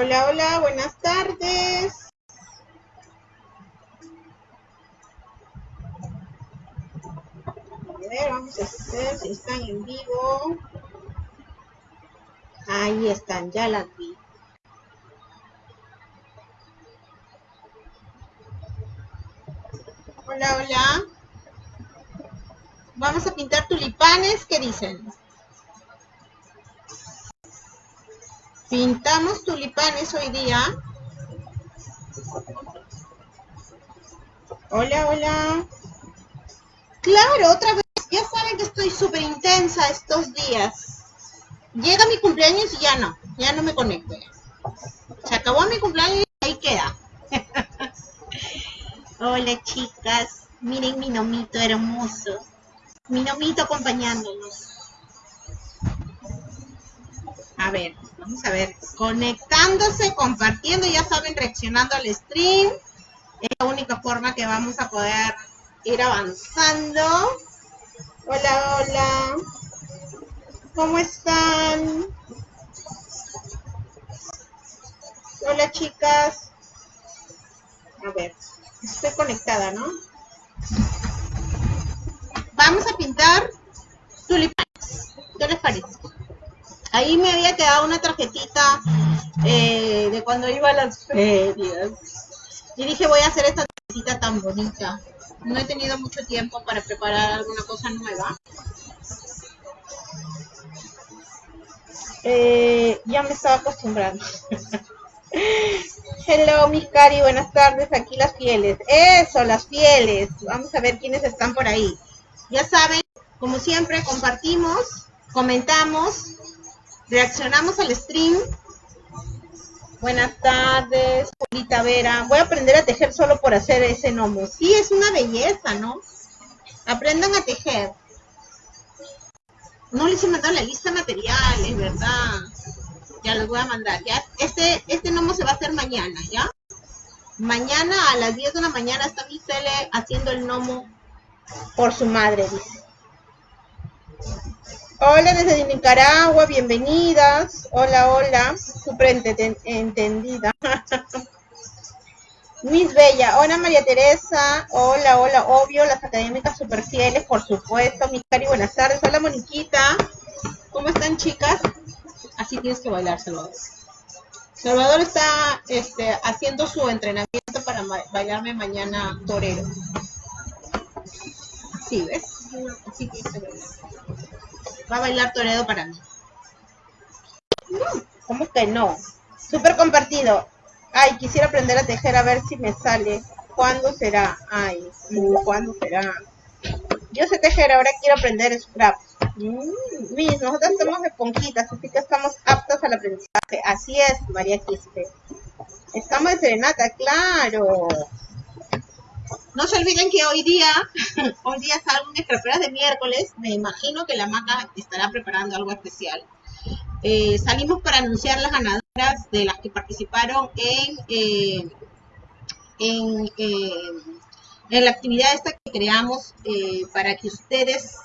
Hola, hola, buenas tardes. A ver, vamos a ver si están en vivo. Ahí están, ya las vi. Hola, hola. Vamos a pintar tulipanes, ¿qué dicen? Pintamos tulipanes hoy día. Hola, hola. Claro, otra vez. Ya saben que estoy súper intensa estos días. Llega mi cumpleaños y ya no. Ya no me conecto. Se acabó mi cumpleaños y ahí queda. Hola, chicas. Miren mi nomito hermoso. Mi nomito acompañándonos. A ver, vamos a ver. Conectándose, compartiendo, ya saben, reaccionando al stream. Es la única forma que vamos a poder ir avanzando. Hola, hola. ¿Cómo están? Hola, chicas. A ver, estoy conectada, ¿no? Vamos a pintar tulipanes. ¿Qué les parece? Ahí me había quedado una tarjetita eh, de cuando iba a las ferias. Y dije, voy a hacer esta tarjetita tan bonita. No he tenido mucho tiempo para preparar alguna cosa nueva. Eh, ya me estaba acostumbrando. Hello, mis cari, buenas tardes. Aquí las fieles. Eso, las fieles. Vamos a ver quiénes están por ahí. Ya saben, como siempre, compartimos, comentamos, reaccionamos al stream. Buenas tardes, Polita Vera. Voy a aprender a tejer solo por hacer ese gnomo. Sí, es una belleza, ¿no? Aprendan a tejer. No les he mandado la lista de materiales, ¿verdad? Ya les voy a mandar, ¿ya? Este, este gnomo se va a hacer mañana, ¿ya? Mañana a las 10 de la mañana está mi tele haciendo el gnomo por su madre, dice. Hola desde Nicaragua, bienvenidas. Hola, hola. Súper entendida. Miss Bella, hola María Teresa, hola, hola, obvio, las académicas super fieles, por supuesto, mi cari, buenas tardes, hola Moniquita, ¿cómo están chicas? Así tienes que bailar, Salvador. Salvador está este, haciendo su entrenamiento para bailarme mañana torero. Así, ¿ves? Así tienes que bailar. Va a bailar torero para mí. ¿Cómo que no? Súper compartido. Ay, quisiera aprender a tejer a ver si me sale. ¿Cuándo será? Ay, ¿cuándo será? Yo sé tejer, ahora quiero aprender scrap. Mm, nosotros somos esponjitas, así que estamos aptas al aprendizaje. Así es, María Quispe. Estamos de serenata, claro. No se olviden que hoy día, hoy día salgo en escraperas de miércoles. Me imagino que la maca estará preparando algo especial. Eh, salimos para anunciar las ganadoras de las que participaron en, eh, en, eh, la actividad esta que creamos para que ustedes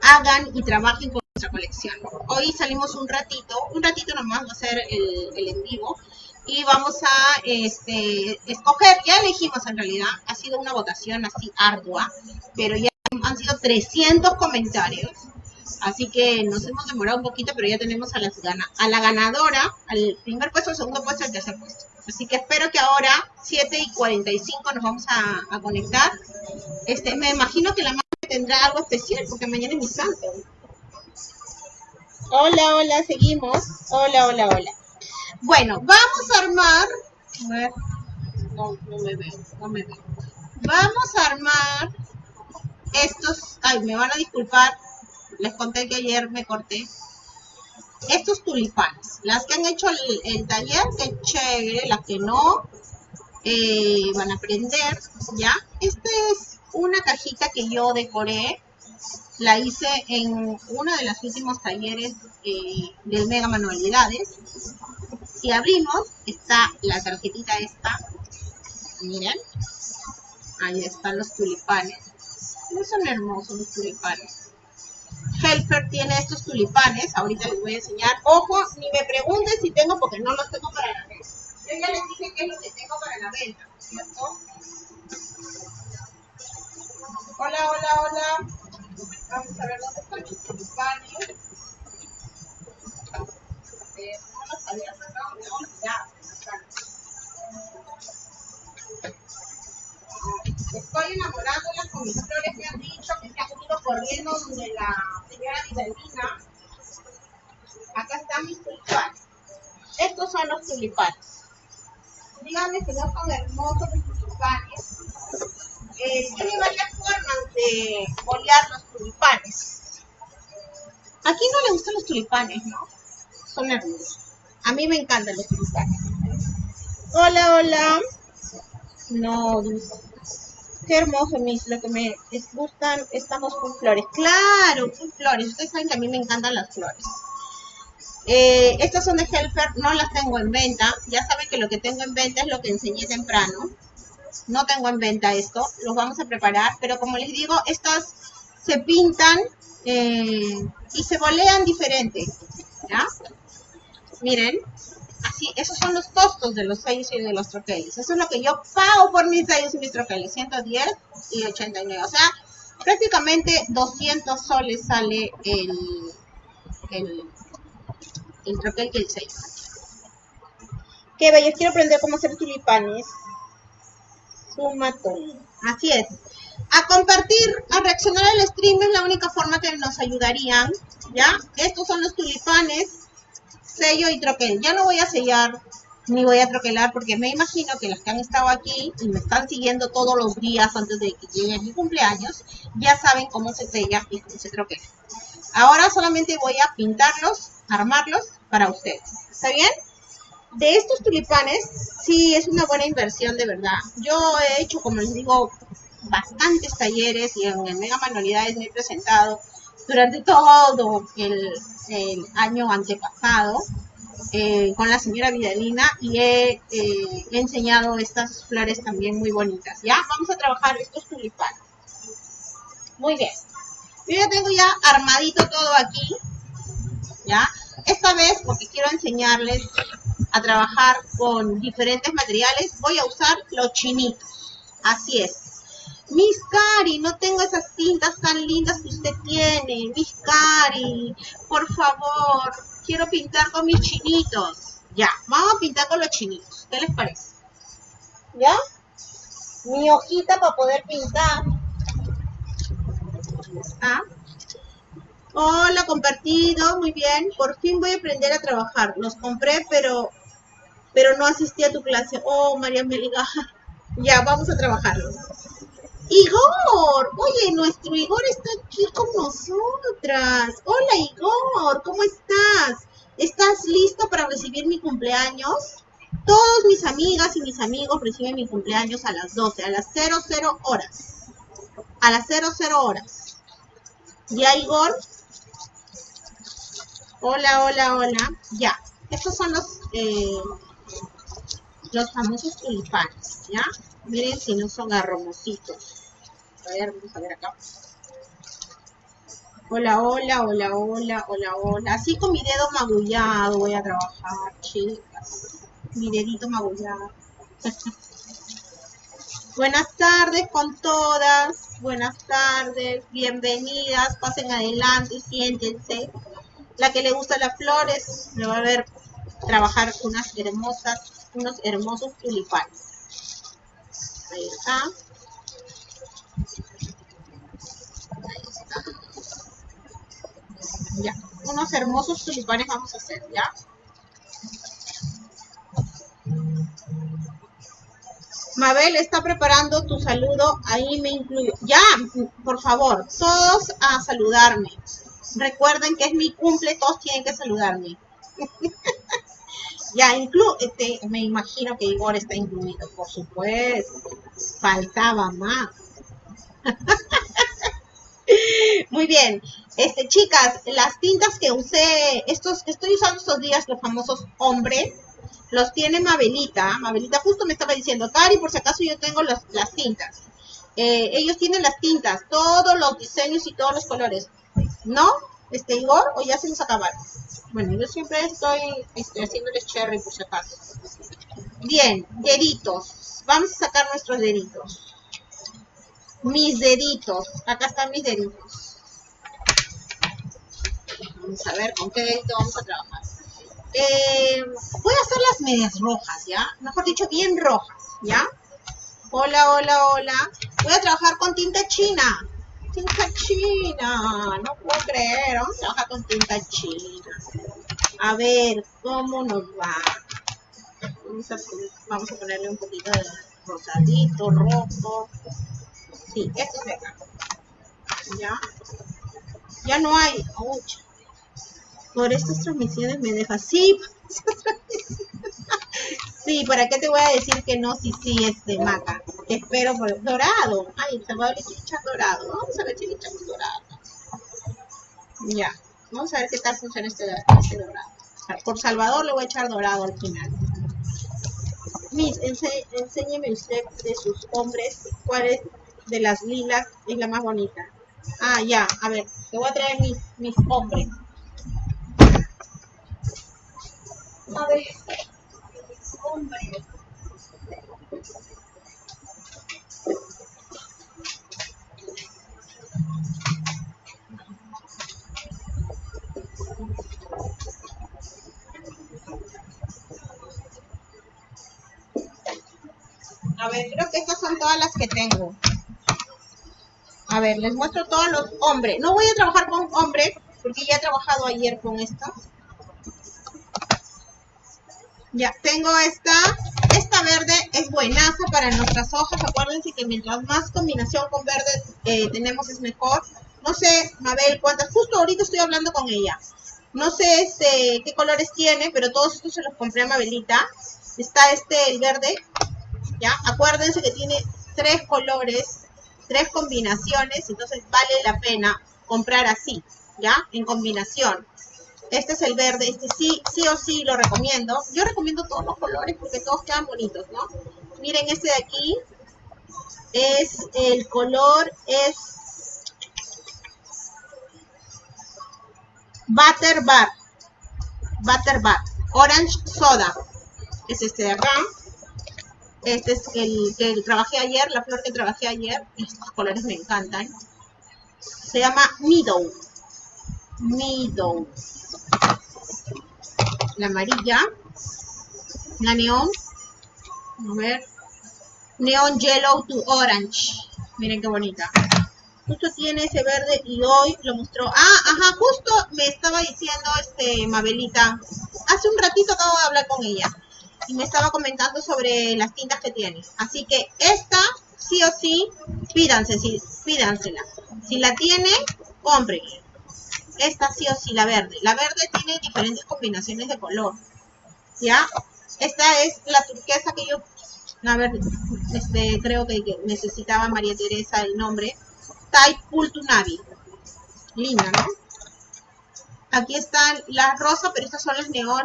hagan y trabajen con nuestra colección. Hoy salimos un ratito, un ratito nomás va a ser el, el en vivo y vamos a este, escoger, ya elegimos en realidad, ha sido una votación así ardua, pero ya han sido 300 comentarios Así que nos hemos demorado un poquito, pero ya tenemos a, las a la ganadora, al primer puesto, al segundo puesto, al tercer puesto. Así que espero que ahora, 7 y 45, nos vamos a, conectar. Este, me imagino que la madre tendrá algo especial, porque mañana es mi santo. Hola, hola, seguimos. Hola, hola, hola. Bueno, vamos a armar. A ver. No, no me veo, no me veo. Vamos a armar estos. Ay, me van a disculpar les conté que ayer me corté estos tulipanes. Las que han hecho el, taller, qué chévere. Las que no, eh, van a aprender, ¿ya? Esta es una cajita que yo decoré. La hice en uno de los últimos talleres eh, del Mega Manualidades. Si abrimos, está la tarjetita esta. Miren. Ahí están los tulipanes. No son hermosos los tulipanes. Helfer tiene estos tulipanes, ahorita les voy a enseñar. Ojo, ni me pregunten si tengo porque no los tengo para la venta. Yo ya les dije qué es lo que tengo para la venta, ¿cierto? Hola, hola, hola. Vamos a ver dónde están los tulipanes. Estoy enamorándolas con mis flores, me han dicho que se han ido corriendo donde la señora Vitalina. Acá están mis tulipanes. Estos son los tulipanes. Díganme si no son hermosos mis tulipanes. Eh, tiene varias formas de bolear los tulipanes. ¿A quién no le gustan los tulipanes, no? Son hermosos. A mí me encantan los tulipanes. Hola, hola. No, Qué hermoso, mis, lo que me gustan, estamos con flores. Claro, con flores. Ustedes saben que a mí me encantan las flores. Eh, estas son de Helfer, no las tengo en venta. Ya saben que lo que tengo en venta es lo que enseñé temprano. No tengo en venta esto, los vamos a preparar. Pero como les digo, estas se pintan eh, y se bolean diferente. ¿Ya? Miren, Así, esos son los costos de los sellos y de los troqueles. Eso es lo que yo pago por mis sellos y mis troqueles. 110 y 89. O sea, prácticamente 200 soles sale el, el, el troquel que el sello. Qué bello, quiero aprender cómo hacer tulipanes. Sumatón. Así es. A compartir, a reaccionar al stream es la única forma que nos ayudarían. ¿Ya? Estos son los tulipanes sello y troquel. Ya no voy a sellar ni voy a troquelar porque me imagino que los que han estado aquí y me están siguiendo todos los días antes de que llegue mi cumpleaños, ya saben cómo se sella y cómo se troquela. Ahora solamente voy a pintarlos, armarlos para ustedes. ¿Está bien? De estos tulipanes, sí es una buena inversión de verdad. Yo he hecho, como les digo, bastantes talleres y en Mega Manualidades me he presentado durante todo el, año antepasado eh, con la señora Vidalina y he, eh, enseñado estas flores también muy bonitas. Ya, vamos a trabajar estos tulipanes. Muy bien. Yo ya tengo ya armadito todo aquí. Ya, esta vez porque quiero enseñarles a trabajar con diferentes materiales, voy a usar los chinitos. Así es. Miss Cari, no tengo esas tintas tan lindas que usted tiene. Miss Cari, por favor, quiero pintar con mis chinitos. Ya, vamos a pintar con los chinitos. ¿Qué les parece? ¿Ya? Mi hojita para poder pintar. ¿Ah? Hola, compartido, muy bien. Por fin voy a aprender a trabajar. Los compré, pero pero no asistí a tu clase. Oh, María Meliga. Ya, vamos a trabajarlos. Igor, oye, nuestro Igor está aquí con nosotras. Hola Igor, ¿cómo estás? ¿Estás listo para recibir mi cumpleaños? Todos mis amigas y mis amigos reciben mi cumpleaños a las 12, a las 00 horas. A las 00 horas. ¿Ya, Igor? Hola, hola, hola. Ya. Estos son los, eh, los famosos tulipanes, ¿ya? Miren si no son arromositos. A ver, vamos a ver acá. Hola, hola, hola, hola, hola, hola. Así con mi dedo magullado voy a trabajar, chicas. Mi dedito magullado. Buenas tardes con todas. Buenas tardes. Bienvenidas. Pasen adelante, siéntense. La que le gusta las flores, me va a ver trabajar unas hermosas, unos hermosos tulipanes. Ahí está. Ya, unos hermosos tulipanes vamos a hacer, ¿ya? Mabel está preparando tu saludo, ahí me incluyo. Ya, por favor, todos a saludarme. Recuerden que es mi cumple, todos tienen que saludarme. ya, inclu este, me imagino que Igor está incluido, por supuesto. Faltaba más. Muy bien. Este, chicas, las tintas que usé, estos estoy usando estos días, los famosos hombres, los tiene Mabelita. Mabelita justo me estaba diciendo, Cari, por si acaso yo tengo las tintas. Eh, ellos tienen las tintas, todos los diseños y todos los colores. ¿No? este Igor o ya se nos acabaron? Bueno, yo siempre estoy este, haciéndoles cherry por si acaso. Bien, deditos. Vamos a sacar nuestros deditos. Mis deditos. Acá están mis deditos. Vamos a ver con qué dedito vamos a trabajar. Eh, voy a hacer las medias rojas, ¿ya? Mejor dicho, bien rojas, ¿ya? Hola, hola, hola. Voy a trabajar con tinta china. Tinta china. No puedo creer. Vamos a trabajar con tinta china. A ver, ¿cómo nos va? Vamos a, ponerle un poquito de rosadito, rojo. Sí, esto es de acá. ¿Ya? Ya no hay. Por estas transmisiones me deja. Sí, Sí, ¿para qué te voy a decir que no? Sí, sí, este maca. Te espero por dorado. Ay, le quiere echar dorado. Vamos a ver echamos dorado. Ya, vamos a ver qué tal funciona este, este dorado. Por Salvador le voy a echar dorado al final. Miss, enséñeme usted de sus hombres cuál es de las lilas es la más bonita. Ah, ya, a ver, te voy a traer mis, mis hombres. A ver. A ver, creo que estas son todas las que tengo. A ver, les muestro todos los hombres. No voy a trabajar con hombres, porque ya he trabajado ayer con estos. Ya, tengo esta. Esta verde es buenaza para nuestras hojas. Acuérdense que mientras más combinación con verde eh, tenemos es mejor. No sé, Mabel, cuántas. Justo ahorita estoy hablando con ella. No sé este, qué colores tiene, pero todos estos se los compré a Mabelita. Está este, el verde. Ya, acuérdense que tiene tres colores, tres combinaciones. Entonces vale la pena comprar así, ¿ya? En combinación. Este es el verde, este sí, sí o sí lo recomiendo. Yo recomiendo todos los colores porque todos quedan bonitos, ¿no? Miren este de aquí. Es, el color es Butter Bar. Butter Bar. Orange Soda. Es este de acá. Este es el que trabajé ayer, la flor que trabajé ayer. Estos colores me encantan. Se llama Meadow. Meadow la amarilla, la neón, a ver, neon yellow to orange, miren qué bonita. Justo tiene ese verde y hoy lo mostró. Ah, ajá, justo me estaba diciendo este Mabelita. Hace un ratito acabo de hablar con ella. Y me estaba comentando sobre las tintas que tiene. Así que esta, sí o sí, pídanse, sí, pídansela. Si la tiene, cómprenla esta sí o sí, la verde. La verde tiene diferentes combinaciones de color. ¿Ya? Esta es la turquesa que yo, a ver, este, creo que necesitaba María Teresa el nombre. Type Navi. Linda, ¿no? Aquí están las rosas, pero estas son las neón.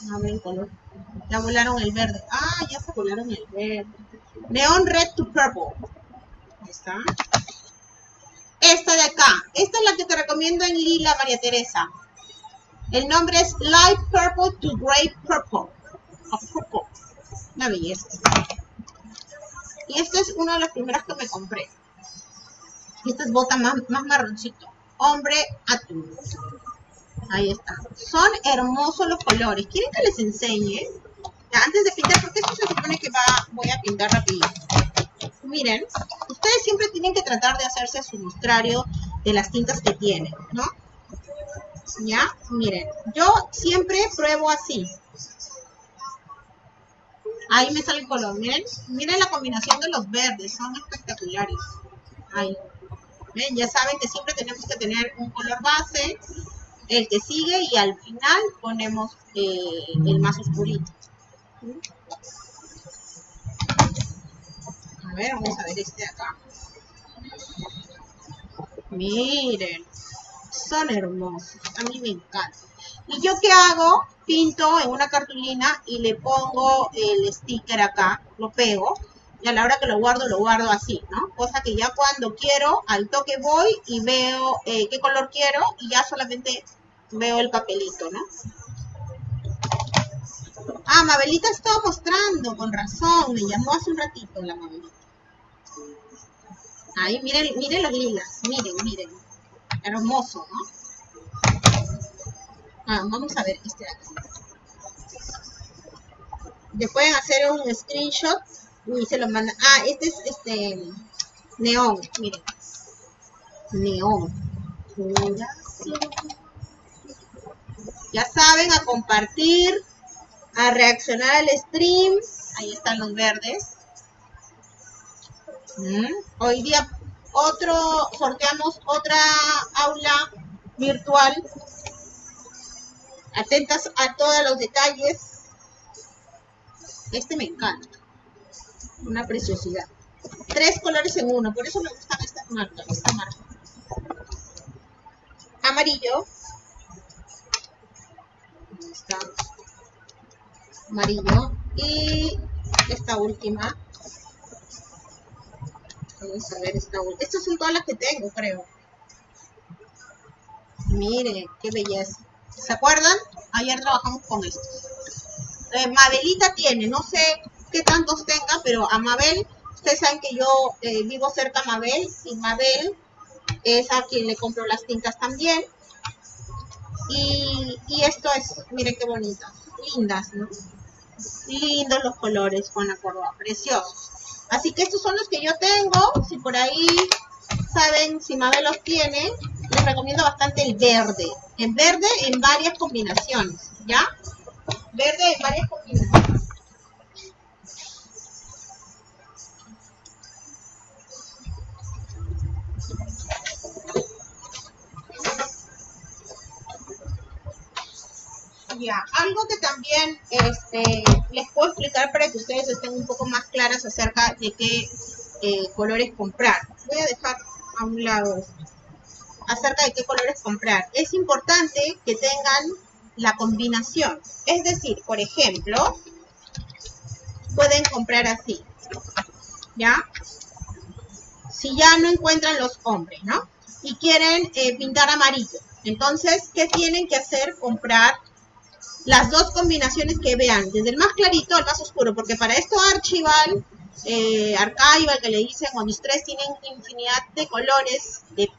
Ver el color. Ya volaron el verde. Ah, ya se volaron el verde. Neon Red to Purple. Ahí está. Esta de acá. Esta es la que te recomiendo en lila, María Teresa. El nombre es Light Purple to Gray Purple. purple. Una belleza. Y este es uno de los primeros que me compré. Esta es bota más, más marroncito. Hombre atún. Ahí está. Son hermosos los colores. ¿Quieren que les enseñe? Antes de pintar, porque esto se supone que va, voy a pintar rápido miren, ustedes siempre tienen que tratar de hacerse su muestrario de las tintas que tienen, ¿no? ¿Ya? Miren, yo siempre pruebo así. Ahí me sale el color, miren, miren la combinación de los verdes, son espectaculares. Ahí. ¿Ven? Ya saben que siempre tenemos que tener un color base, el que sigue y al final ponemos eh, el más oscurito ver, vamos a ver este de acá. Miren, son hermosos. A mí me encantan. ¿Y yo qué hago? Pinto en una cartulina y le pongo el sticker acá, lo pego. y a la hora que lo guardo, lo guardo así, ¿no? Cosa que ya cuando quiero, al toque voy y veo eh, qué color quiero y ya solamente veo el papelito, ¿no? Ah, Mabelita estaba mostrando, con razón, me llamó hace un ratito la Mabelita. Ahí, miren, miren los lilas, miren, miren. Hermoso, ¿no? Ah, vamos a ver este de aquí. Le pueden hacer un screenshot y se lo mandan. Ah, este es este neón, miren. Neón. Ya saben, a compartir, a reaccionar al stream. Ahí están los verdes. Mm. Hoy día otro, sorteamos otra aula virtual. Atentas a todos los detalles. Este me encanta. Una preciosidad. Tres colores en uno, por eso me gustan estas marcas, esta marca. Amarillo. Amarillo. Y esta última Vamos a ver esta última. Estas son todas las que tengo, creo. Miren, qué belleza. ¿Se acuerdan? Ayer trabajamos con esto. Eh, Mabelita tiene, no sé qué tantos tenga, pero a Mabel, ustedes saben que yo eh, vivo cerca de Mabel y Mabel es a quien le compro las tintas también. Y, esto es, miren qué bonitas, lindas, ¿no? Lindos los colores, Juana Córdoba, preciosos. Así que estos son los que yo tengo. Si por ahí saben si Mabel los tiene, les recomiendo bastante el verde. En verde en varias combinaciones, ¿ya? Verde en varias combinaciones. Algo que también este, les puedo explicar para que ustedes estén un poco más claras acerca de qué eh, colores comprar. Voy a dejar a un lado acerca de qué colores comprar. Es importante que tengan la combinación. Es decir, por ejemplo, pueden comprar así, ¿ya? Si ya no encuentran los hombres, ¿no? Y quieren eh, pintar amarillo. Entonces, ¿qué tienen que hacer? Comprar las dos combinaciones que vean, desde el más clarito al más oscuro, porque para esto Archival, eh, Archival, que le dicen, o tres tienen infinidad de colores, de,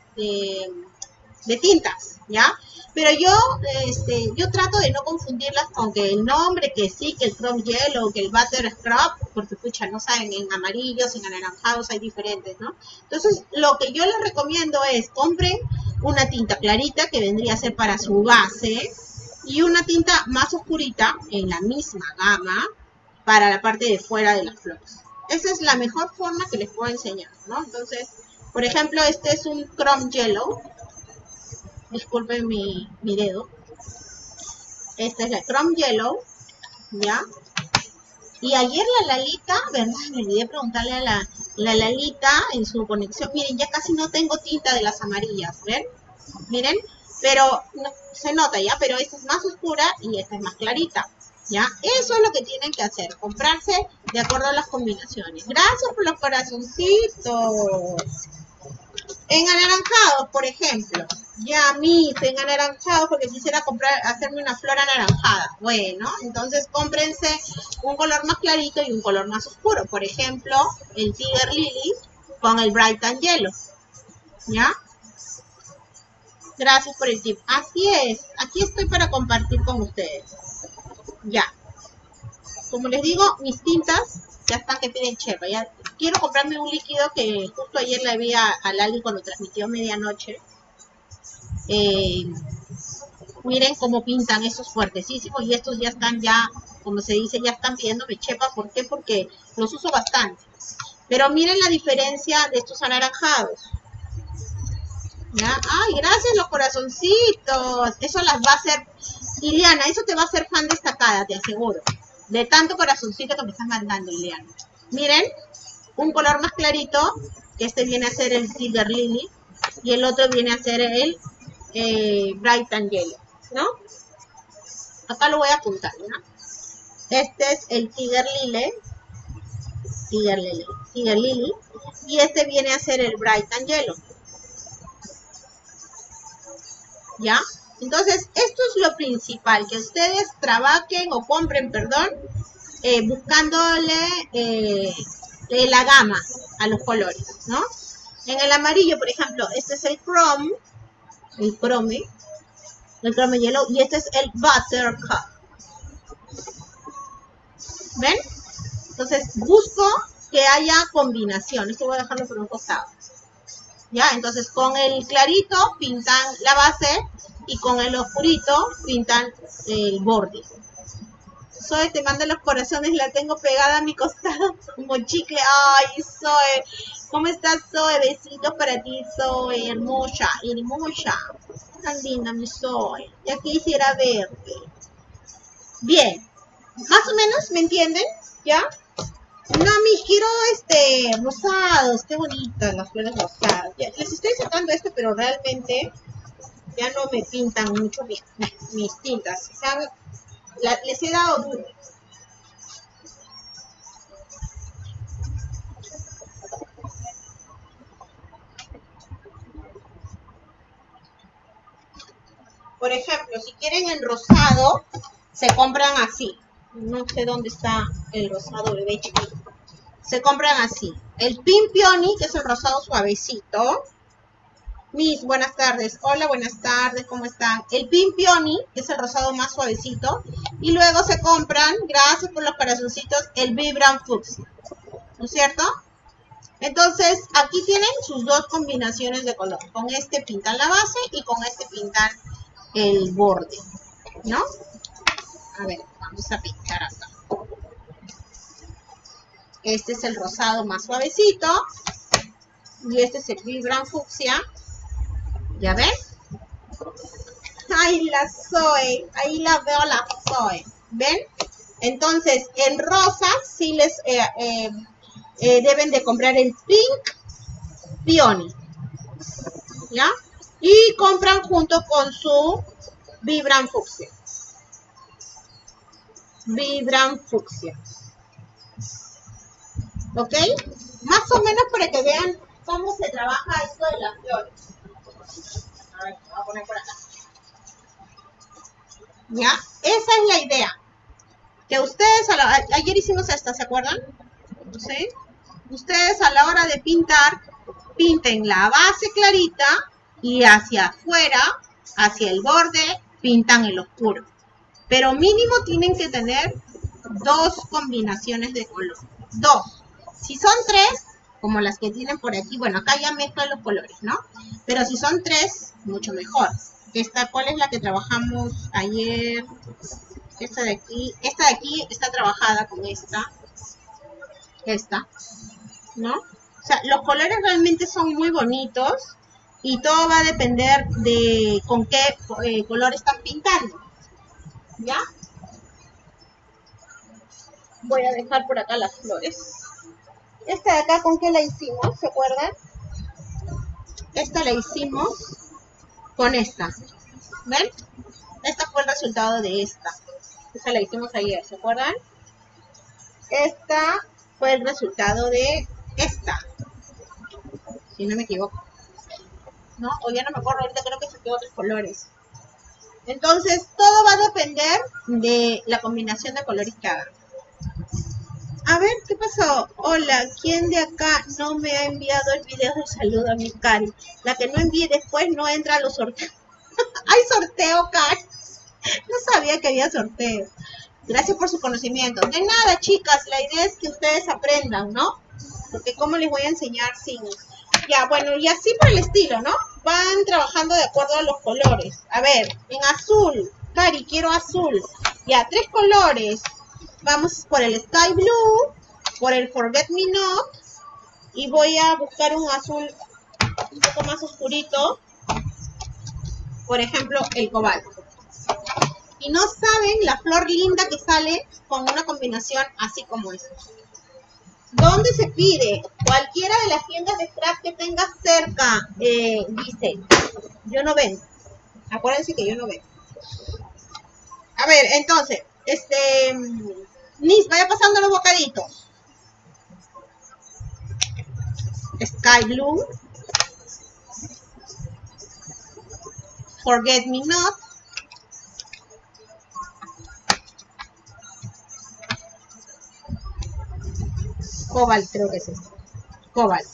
de, tintas, ¿ya? Pero yo, este, yo trato de no confundirlas con que el nombre, que sí, que el Chrome Yellow, que el Butter Scrub, porque escucha, no saben, en amarillos, en anaranjados hay diferentes, ¿no? Entonces, lo que yo les recomiendo es, compren una tinta clarita que vendría a ser para su base, y una tinta más oscurita en la misma gama para la parte de fuera de las flores. Esa es la mejor forma que les puedo enseñar, ¿no? Entonces, por ejemplo, este es un Chrome Yellow. Disculpen mi, mi dedo. Esta es la Chrome Yellow, ¿ya? Y ayer la Lalita, ¿verdad? Me olvidé preguntarle a la, la Lalita en su conexión. Miren, ya casi no tengo tinta de las amarillas, ¿ven? Miren, pero se nota ya, pero esta es más oscura y esta es más clarita. ¿Ya? Eso es lo que tienen que hacer, comprarse de acuerdo a las combinaciones. Gracias por los corazoncitos. En anaranjados, por ejemplo. Ya, mis, en anaranjados porque quisiera comprar, hacerme una flor anaranjada. Bueno, entonces cómprense un color más clarito y un color más oscuro. Por ejemplo, el Tiger Lily con el Bright and Yellow. ¿Ya? Gracias por el tip. Así es, aquí estoy para compartir con ustedes. Ya. Como les digo, mis tintas ya están que piden chepa. Quiero comprarme un líquido que justo ayer le vi a, Lali cuando transmitió medianoche. Eh, miren cómo pintan esos fuertesísimos y estos ya están ya, como se dice, ya están pidiéndome chepa. ¿Por qué? Porque los uso bastante. Pero miren la diferencia de estos anaranjados. Ay, gracias los corazoncitos. Eso las va a hacer, Ileana, eso te va a hacer fan destacada, te aseguro. De tanto corazoncito que me están mandando, Ileana. Miren, un color más clarito, que este viene a ser el Silver Lily, y el otro viene a ser el eh, Bright and Yellow, ¿no? Acá lo voy a apuntar, ¿no? Este es el Tiger Lily, Tiger Lily, Tiger Lily. Y este viene a ser el Bright and Yellow. ¿Ya? Entonces, esto es lo principal, que ustedes trabajen o compren, perdón, eh, buscándole eh, la gama a los colores, ¿no? En el amarillo, por ejemplo, este es el chrome, el chrome, el chrome yellow, y este es el buttercup. ¿Ven? Entonces, busco que haya combinación. Esto voy a dejarlo por un costado. ¿Ya? Entonces, con el clarito pintan la base y con el oscurito pintan el borde. Zoe, te mando los corazones, la tengo pegada a mi costado como chicle. Ay, Zoe, ¿cómo estás, Zoe? Besitos para ti, Zoe, hermosa, hermosa. Tan linda mi Zoe. Ya quisiera verte. Bien, más o menos, ¿me entienden? ¿Ya? No, mi quiero este rosados, qué bonitas las flores rosadas. les estoy sacando esto, pero realmente ya no me pintan mucho mis, mis tintas. les he dado duro. Por ejemplo, si quieren en rosado, se compran así. No sé dónde está el rosado bebé chiquito. Se compran así. El Pin Peony, que es el rosado suavecito. Miss, buenas tardes. Hola, buenas tardes, ¿cómo están? El Pin Peony, que es el rosado más suavecito. Y luego se compran, gracias por los corazoncitos, el Vibram Fuchsia. ¿No es cierto? Entonces, aquí tienen sus dos combinaciones de color. Con este pintan la base y con este pintan el borde. ¿No? A ver, vamos a pintar acá. Este es el rosado más suavecito. Y este es el Vibram Fucsia. ¿Ya ven? Ay, la Zoe. Ahí la veo la Zoe. ¿Ven? Entonces, en rosa sí les eh, eh, eh, deben de comprar el Pink Peony. ¿Ya? Y compran junto con su Vibram Fucsia. Vibram Fucsia. ¿Ok? Más o menos para que vean cómo se trabaja esto de las flores. A ver, voy a poner por acá. ¿Ya? Esa es la idea. Que ustedes, ayer hicimos esta, ¿se acuerdan? ¿Sí? Ustedes a la hora de pintar, pinten la base clarita y hacia afuera, hacia el borde, pintan el oscuro. Pero mínimo tienen que tener dos combinaciones de color. Dos. Si son tres, como las que tienen por aquí, bueno, acá ya mezclan los colores, ¿no? Pero si son tres, mucho mejor. Esta, ¿cuál es la que trabajamos ayer? Esta de aquí, esta de aquí está trabajada con esta. Esta, ¿no? O sea, los colores realmente son muy bonitos y todo va a depender de con qué eh, color están pintando. ¿Ya? Voy a dejar por acá las flores. Esta de acá, ¿con qué la hicimos? ¿Se acuerdan? Esta la hicimos con esta. ¿Ven? Esta fue el resultado de esta. Esta la hicimos ayer, ¿se acuerdan? Esta fue el resultado de esta. Si no me equivoco. ¿No? O ya no me acuerdo, ahorita creo que quedó otros colores. Entonces, todo va a depender de la combinación de colores que hagan. A ver, ¿qué pasó? Hola, ¿quién de acá no me ha enviado el video de saludo a mi Cari? La que no envíe después no entra a los sorteos. ¿Hay sorteo, Cari? No sabía que había sorteo. Gracias por su conocimiento. De nada, chicas, la idea es que ustedes aprendan, ¿no? Porque cómo les voy a enseñar sin... Ya, bueno, y así por el estilo, ¿no? Van trabajando de acuerdo a los colores. A ver, en azul. Cari, quiero azul. Ya, tres colores vamos por el Sky Blue, por el Forget Me Not y voy a buscar un azul un poco más oscurito, por ejemplo el cobalto. Y no saben la flor linda que sale con una combinación así como esta. ¿Dónde se pide? Cualquiera de las tiendas de scrap que tengas cerca, eh, dice. Yo no vendo. Acuérdense que yo no vendo. A ver, entonces, este, Nis, vaya pasando los bocaditos. Sky Blue, Forget Me Not, Cobalt creo que es este, Cobalt.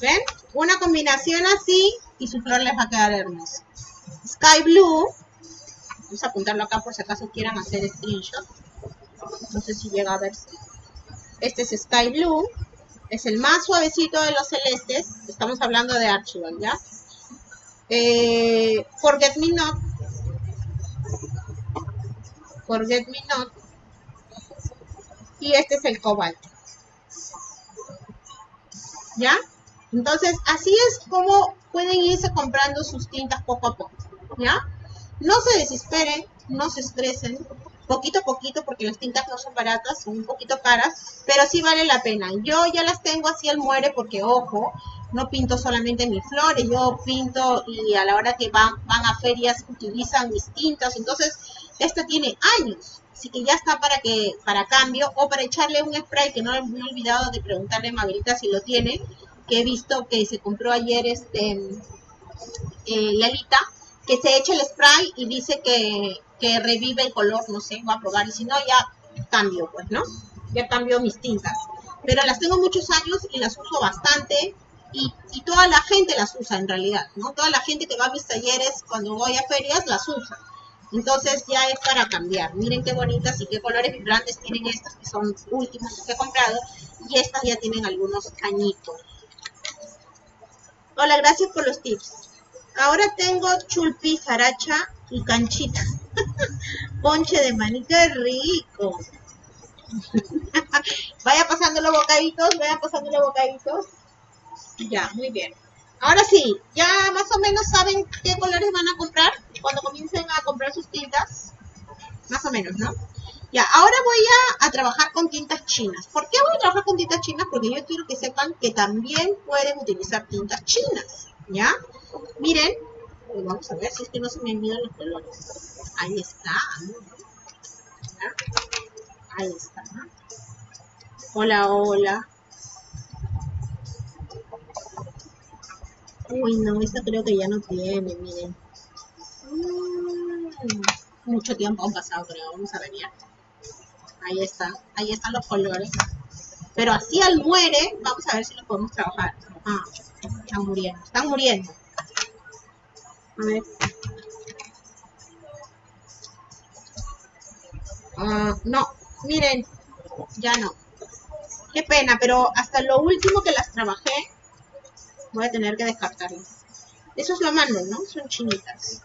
¿Ven? Una combinación así y su flor les va a quedar hermosa. Sky Blue, vamos a apuntarlo acá por si acaso quieran hacer screenshot. No sé si llega a verse. Este es Sky Blue, es el más suavecito de los celestes. Estamos hablando de Archibald, ¿ya? Eh, Forget Me Not. Forget Me Not. Y este es el cobalto. ¿Ya? Entonces, así es como pueden irse comprando sus tintas poco a poco. ¿Ya? No se desesperen, no se estresen poquito a poquito porque las tintas no son baratas, son un poquito caras, pero sí vale la pena. Yo ya las tengo así al muere porque, ojo, no pinto solamente mis flores, yo pinto y a la hora que van, van a ferias utilizan mis tintas, entonces esta tiene años, así que ya está para que para cambio o para echarle un spray que no me he olvidado de preguntarle a Mabelita si lo tiene, que he visto que se compró ayer este eh, Lalita, que se echa el spray y dice que que revive el color, no sé, voy a probar y si no ya cambio, pues, ¿no? Ya cambio mis tintas. Pero las tengo muchos años y las uso bastante y, y, toda la gente las usa en realidad, ¿no? Toda la gente que va a mis talleres cuando voy a ferias las usa. Entonces ya es para cambiar. Miren qué bonitas y qué colores vibrantes tienen estas que son últimas que he comprado y estas ya tienen algunos añitos. Hola, gracias por los tips. Ahora tengo chulpi, jaracha y canchita. Ponche de maní, qué rico. vaya pasando los bocaditos, vaya pasando los bocaditos. Ya, muy bien. Ahora sí, ya más o menos saben qué colores van a comprar cuando comiencen a comprar sus tintas. Más o menos, ¿no? Ya, ahora voy a, a, trabajar con tintas chinas. ¿Por qué voy a trabajar con tintas chinas? Porque yo quiero que sepan que también pueden utilizar tintas chinas, ¿ya? Miren, vamos a ver si es que no se me olvidan los colores. Ahí está. Ahí está. Hola, hola. Uy, no, esta creo que ya no tiene, miren. Mm, mucho tiempo han pasado, creo. Vamos a ver ya. Ahí está. Ahí están los colores. Pero así al muere, vamos a ver si lo podemos trabajar. Ah, están muriendo. Están muriendo. A ver. Ah, no, miren, ya no. Qué pena, pero hasta lo último que las trabajé, voy a tener que descartarlas. Eso es lo malo, ¿no? Son chinitas.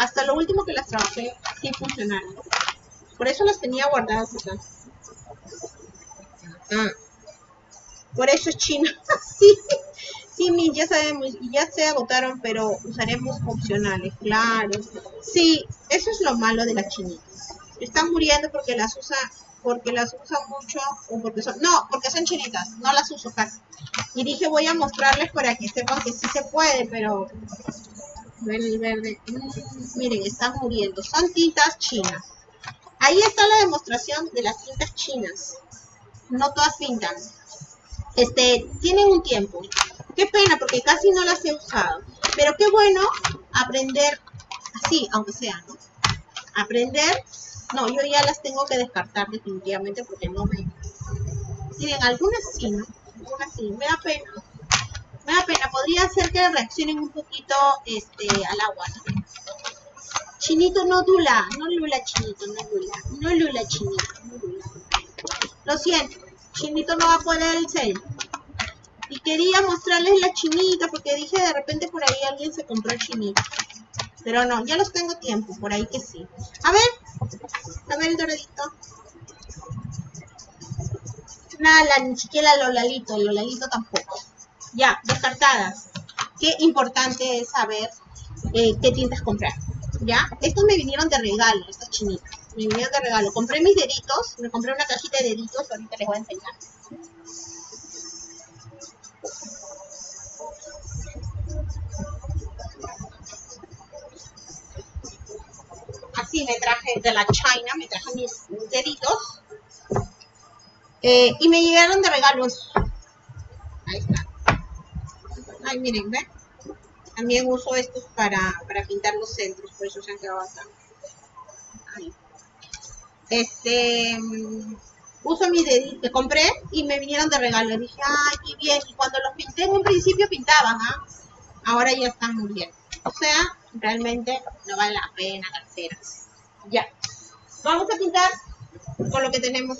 Hasta lo último que las trabajé, sí funcionaron. Por eso las tenía guardadas acá. Ah. Por eso es china. sí, sí, ya sabemos, ya se agotaron, pero usaremos opcionales, claro. Sí, eso es lo malo de las chinitas están muriendo porque las usa porque las usa mucho o porque son no porque son chinitas no las uso casi y dije voy a mostrarles para que sepan que sí se puede pero el verde. Mm, miren están muriendo. Son tintas chinas. Ahí está la demostración de las tintas chinas. No todas pintan. Este tienen un tiempo. Qué pena porque casi no las he usado. Pero qué bueno aprender así aunque sea no aprender. No, yo ya las tengo que descartar definitivamente porque no me... Miren, algunas sí, ¿no? Algunas sí, me da pena. Me pena, podría ser que reaccionen un poquito este, al agua. Chinito no dula, no lula chinito, no lula, no lula chinito, no lula. Lo siento, chinito no va a poner el cel. Y quería mostrarles la chinita porque dije de repente por ahí alguien se compró el chinito. Pero no, ya los tengo tiempo, por ahí que sí. A ver, a ver el doradito. Nada, ni siquiera Lolalito, Lolalito tampoco. Ya, descartadas. Qué importante es saber eh, qué tintas comprar. ¿Ya? Estos me vinieron de regalo, estas chinitas. Me vinieron de regalo. Compré mis deditos, me compré una cajita de deditos, ahorita les voy a enseñar. así me traje de la China, me traje mis deditos. Eh, y me llegaron de regalos Miren. También uso estos para, para pintar los centros, por eso se han quedado acá. Ahí. Este, mm, uso mi dedito, que compré y me vinieron de regalo. dije, ay, qué bien. Y cuando los pinté en un principio pintaban, ¿ah? Ahora ya están muy bien. O sea, realmente no vale la pena, carceras. Ya. Vamos a pintar con lo que tenemos.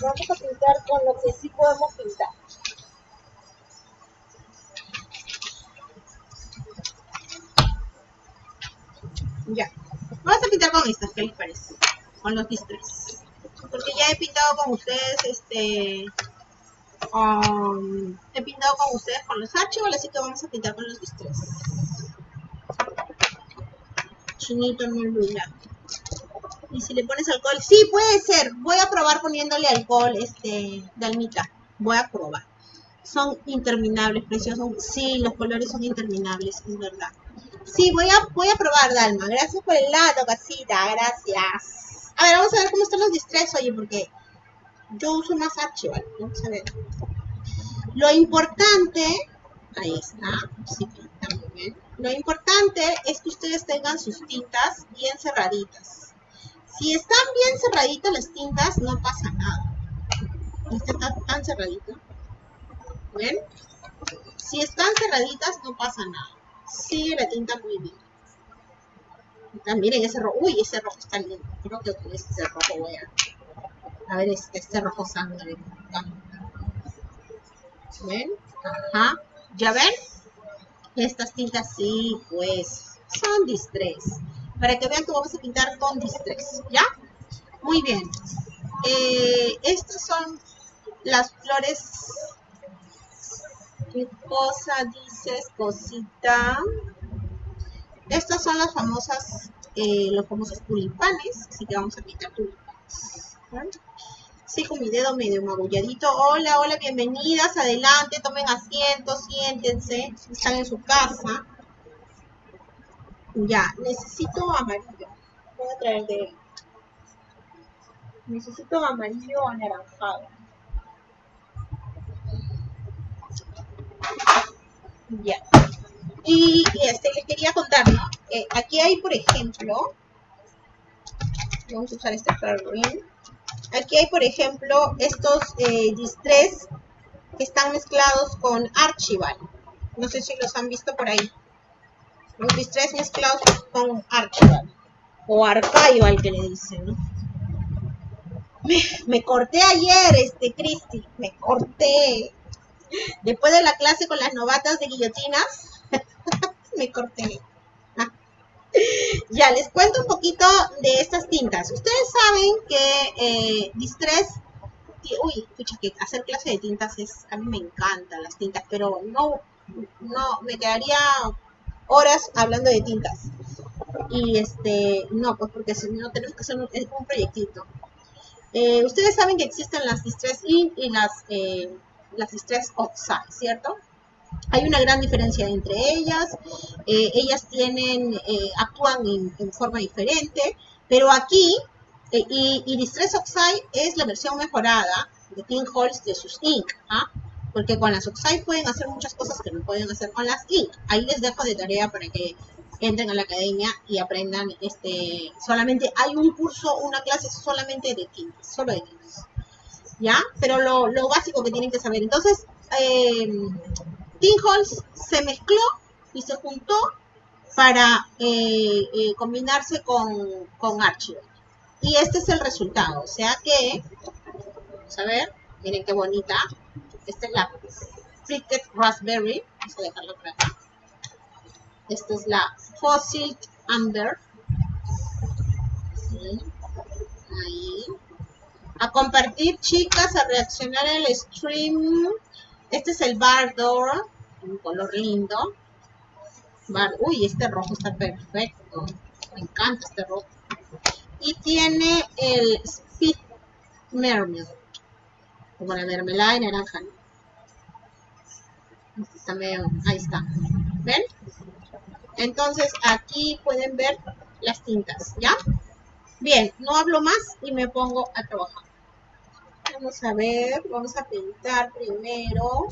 Vamos a pintar con lo que sí podemos pintar. Ya. Vamos a pintar con estas, ¿qué les parece? Con los distress. Porque ya he pintado con ustedes, este... He pintado con ustedes con los archivos, así que vamos a pintar con los distress. Chinito no luna. Y si le pones alcohol, sí puede ser. Voy a probar poniéndole alcohol, este, dalmita. Voy a probar. Son interminables, preciosos. Sí, los colores son interminables, es verdad. Sí, voy a, voy a probar, Dalma. Gracias por el lado, casita. Gracias. A ver, vamos a ver cómo están los distress, oye, porque yo uso más archival. Vamos a ver. Lo importante, ahí está, sí pinta muy bien. Lo importante es que ustedes tengan sus tintas bien cerraditas. Si están bien cerraditas las tintas, no pasa nada. Está tan cerradito. ¿Ven? Si están cerraditas, no pasa nada sigue la tinta muy bien. miren ese rojo. Uy, ese rojo está lindo. Creo que con ese rojo voy a... A ver, este, este rojo sangre. ¿Ven? Ajá. ¿Ya ven? Estas tintas sí, pues, son distress. Para que vean que vamos a pintar con distress. ¿Ya? Muy bien. Eh, estas son las flores ¿Qué cosa dices, cosita? Estas son las famosas, eh, los famosos tulipanes, así que vamos a pintar tulipanes. Sí, con mi dedo medio magulladito. Hola, hola, bienvenidas, adelante, tomen asiento, siéntense, están en su casa. Ya, necesito amarillo. Voy a traer de... Necesito amarillo anaranjado. Ya. Y, este, les quería contar, ¿no? Eh, aquí hay, por ejemplo, vamos a usar este green. Aquí hay, por ejemplo, estos eh, distress que están mezclados con Archival. No sé si los han visto por ahí. Los distress mezclados con Archival. O Archival que le dicen, ¿no? Me, me corté ayer, este, Cristi. Me corté. Después de la clase con las novatas de guillotinas, me corté. ya, les cuento un poquito de estas tintas. Ustedes saben que eh, Distress, uy, escucha que hacer clase de tintas es, a mí me encantan las tintas, pero no, no, me quedaría horas hablando de tintas. Y este, no, pues porque si no tenemos que hacer un, proyectito. Eh, ustedes saben que existen las Distress Ink y las eh, las Stress Oxide, ¿cierto? Hay una gran diferencia entre ellas, eh, ellas tienen, eh, actúan en, forma diferente, pero aquí, eh, y, Distress Oxide es la versión mejorada de King Halls de sus Ink, ¿ah? porque con las Oxide pueden hacer muchas cosas que no pueden hacer con las Ink. Ahí les dejo de tarea para que entren a la academia y aprendan, este, solamente hay un curso, una clase solamente de tintas, solo de tintas. ¿Ya? Pero lo, básico que tienen que saber. Entonces, eh, se mezcló y se juntó para eh, eh, combinarse con, con. Y este es el resultado. O sea que, vamos a ver, miren qué bonita. Esta es la Fritted Raspberry. Vamos a dejarlo por acá. Esta es la Fossil Amber. Ahí a compartir, chicas, a reaccionar al stream. Este es el Bardor, un color lindo. Uy, este rojo está perfecto. Me encanta este rojo. Y tiene el Speed Mermaid. Como la mermelada de naranja. Este ahí está. ¿Ven? Entonces aquí pueden ver las tintas, ¿ya? Bien, no hablo más y me pongo a trabajar. Vamos a ver, vamos a pintar primero.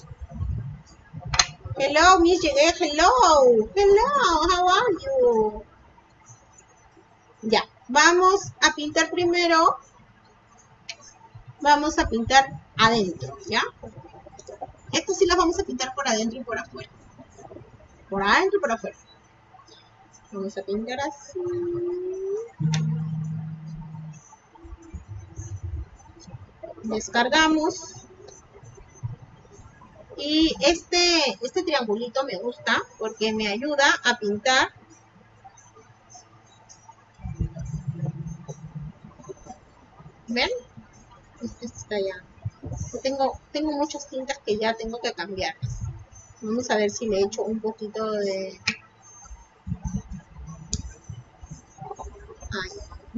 Hello, Miss llegué. Hello. Hello, how are you? Ya, vamos a pintar primero. Vamos a pintar adentro, ¿ya? Esto sí las vamos a pintar por adentro y por afuera. Por adentro y por afuera. Vamos a pintar así. Descargamos. Y este, este triangulito me gusta porque me ayuda a pintar ¿Ven? Este está ya. Tengo, tengo muchas tintas que ya tengo que cambiar. Vamos a ver si le echo un poquito de...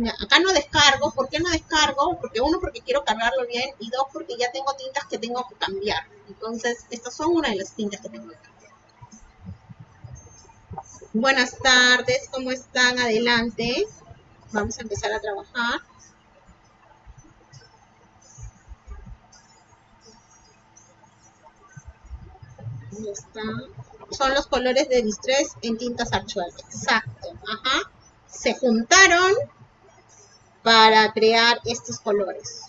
acá no descargo. ¿Por qué no descargo? Porque uno, porque quiero cargarlo bien. Y dos, porque ya tengo tintas que tengo que cambiar. Entonces, estas son una de las tintas que tengo que cambiar. Buenas tardes, ¿cómo están? Adelante. Vamos a empezar a trabajar. Son los colores de distress en tintas actuales. Exacto. Ajá. Se juntaron para crear estos colores.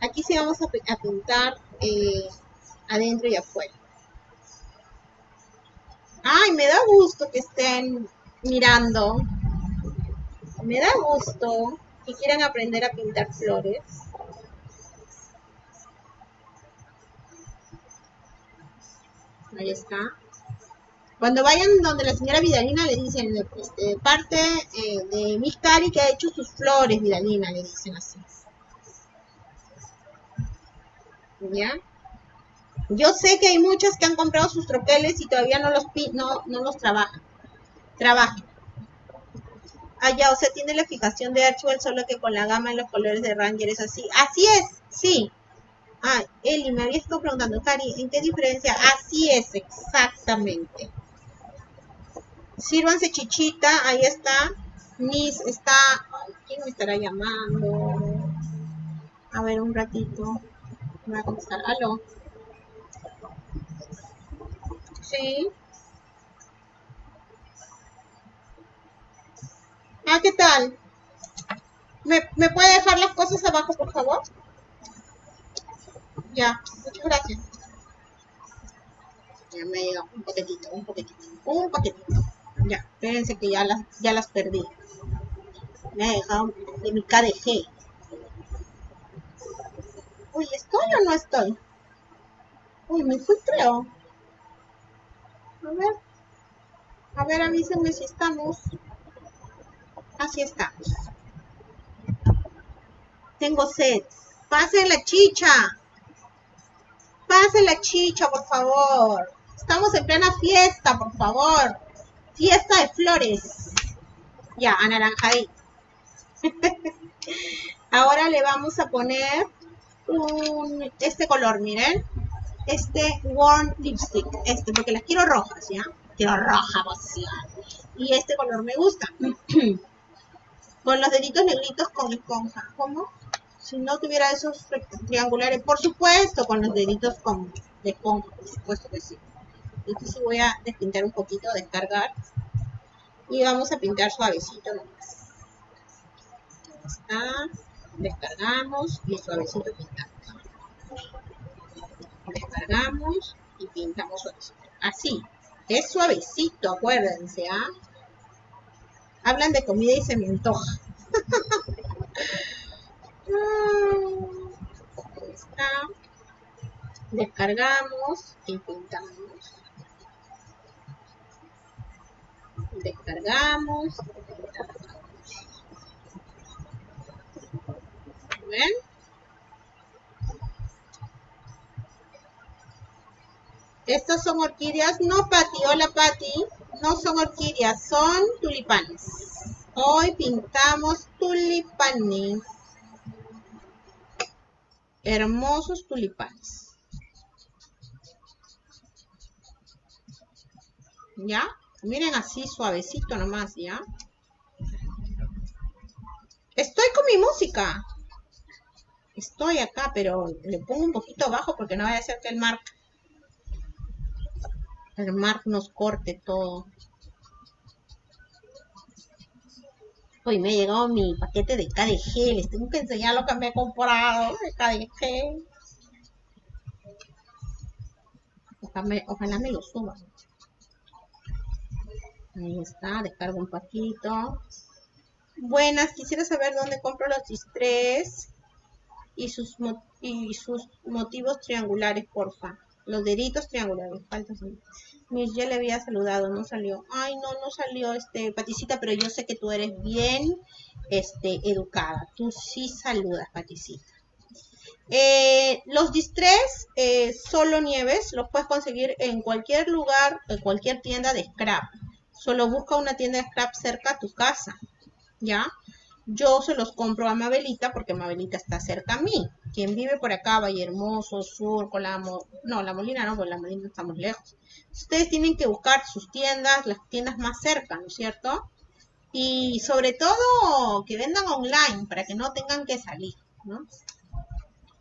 Aquí sí vamos a, pintar eh, adentro y afuera. Ay, me da gusto que estén mirando. Me da gusto que quieran aprender a pintar flores. Ahí está. Cuando vayan donde la señora Vidalina le dicen, este, parte eh, de Miss Cari que ha hecho sus flores, Vidalina, le dicen así. ¿Ya? Yo sé que hay muchas que han comprado sus troqueles y todavía no los, no, no los trabajan. Trabajan. Ya, o sea, tiene la fijación de Archwell, solo que con la gama en los colores de Ranger es así. Así es, sí. Ah, Eli, me había estado preguntando, Cari, ¿en qué diferencia? Así es, exactamente. Sírvanse chichita, ahí está. Miss está. ¿Quién me estará llamando? A ver, un ratito. Va a contestar. ¿Aló? Sí. Ah, ¿qué tal? ¿Me, ¿Me puede dejar las cosas abajo, por favor? Ya, muchas gracias. Ya me llega un paquetito, un paquetito, un paquetito. Ya, espérense que ya las, ya las perdí. Me ha dejado de mi KDG. Uy, ¿estoy o no estoy? Uy, me fui creo. A ver. A ver, avísenme si estamos. Así estamos. Tengo sed. Pase la chicha. Pase la chicha, por favor. Estamos en plena fiesta, por favor. Fiesta de flores. Ya, anaranjadí. Ahora le vamos a poner un, este color, miren este Warm Lipstick, este, porque las quiero rojas, ¿ya? Quiero roja, Y este color me gusta. con los deditos negritos con esponja. ¿Cómo? Si no tuviera esos triangulares, por supuesto, con los deditos con de esponja, por supuesto que sí. Entonces sí voy a despintar un poquito, descargar. Y vamos a pintar suavecito nomás. Está. Descargamos y suavecito pintamos descargamos y pintamos Así, es suavecito, acuérdense, ¿ah? Hablan de comida y se me antoja. está. Descargamos y pintamos. Descargamos. ¿Ven? Estas son orquídeas, no Pati, hola Pati, no son orquídeas, son tulipanes. Hoy pintamos tulipanes. Hermosos tulipanes. ¿Ya? Miren así, suavecito nomás, ¿ya? Estoy con mi música. Estoy acá, pero le pongo un poquito bajo porque no vaya a ser que el marque el Mark nos corte todo. Hoy me ha llegado mi paquete de KDG. Les tengo que enseñar lo que me he comprado de KDG. Ojalá me, lo suban. Ahí está, descargo un paquito. Buenas, quisiera saber dónde compro los distrés y sus, y sus motivos triangulares, porfa. Los deditos triangulares, falta Miss, ya le había saludado, no salió. Ay, no, no salió, este, Paticita, pero yo sé que tú eres bien, este, educada. Tú sí saludas, Paticita. Eh, los distress eh, solo nieves los puedes conseguir en cualquier lugar, en cualquier tienda de scrap. Solo busca una tienda de scrap cerca a tu casa, ¿ya? Yo se los compro a Mabelita porque Mabelita está cerca a mí. Quien vive por acá, Valle Hermoso, Sur, Colamo, no, La Molina no, porque La Molina estamos lejos. Ustedes tienen que buscar sus tiendas, las tiendas más cerca, ¿no es cierto? Y sobre todo que vendan online para que no tengan que salir, ¿no?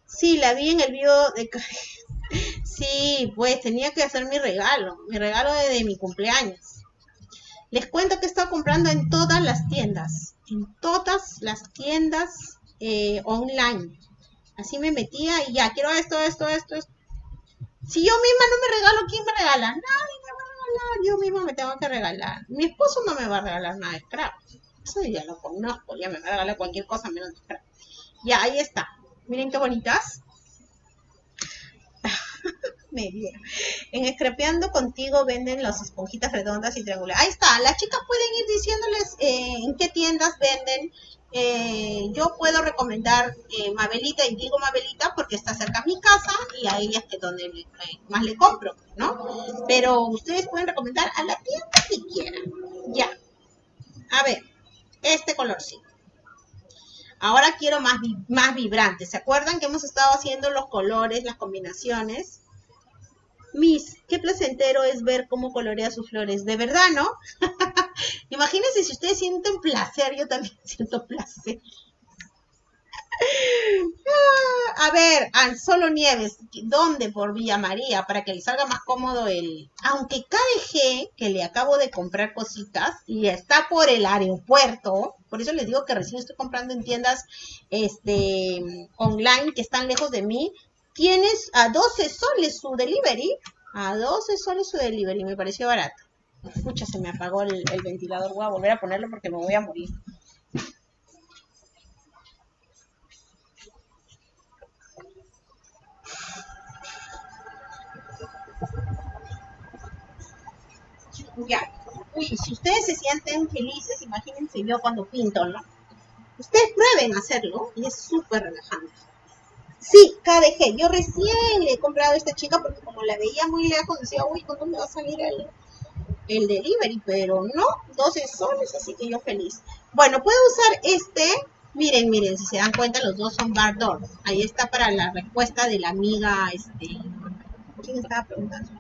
Sí, la vi en el video de... sí, pues tenía que hacer mi regalo, mi regalo de, mi cumpleaños. Les cuento que he estado comprando en todas las tiendas, en todas las tiendas eh, online. Así me metía y ya, quiero esto, esto, esto, esto. Si yo misma no me regalo, ¿quién me regala? Nadie me va a regalar, yo misma me tengo que regalar. Mi esposo no me va a regalar nada de scrap. Eso ya lo conozco, ya me va a regalar cualquier cosa menos de scrap. Ya, ahí está. Miren qué bonitas. Me En Escrapeando Contigo venden las esponjitas redondas y triangulares. Ahí está, las chicas pueden ir diciéndoles eh, en qué tiendas venden. Eh, yo puedo recomendar eh, Mabelita y digo Mabelita porque está cerca a mi casa y a ella es donde más le compro, ¿no? Pero ustedes pueden recomendar a la tienda que quieran. Ya. A ver, este colorcito. Ahora quiero más, más vibrante. ¿Se acuerdan que hemos estado haciendo los colores, las combinaciones? Miss, qué placentero es ver cómo colorea sus flores. De verdad, ¿no? Imagínense si ustedes sienten placer, yo también siento placer. Ah, a ver, Solo Nieves, ¿dónde por Villa María? Para que le salga más cómodo el... Aunque KDG, que le acabo de comprar cositas, y está por el aeropuerto, por eso les digo que recién estoy comprando en tiendas este, online que están lejos de mí, tienes a 12 soles su delivery, a 12 soles su delivery, me pareció barato. Escucha, se me apagó el, ventilador, voy a volver a ponerlo porque me voy a morir. Ya. Uy, si ustedes se sienten felices, imagínense yo cuando pinto, ¿no? Ustedes prueben hacerlo y es súper relajante. Sí, KDG. Yo recién le he comprado esta chica porque como la veía muy lejos, decía, uy, ¿cuándo me va a salir el, el delivery? Pero no, 12 soles, así que yo feliz. Bueno, puedo usar este. Miren, miren, si se dan cuenta, los dos son bar door. Ahí está para la respuesta de la amiga, este... ¿Quién estaba preguntando?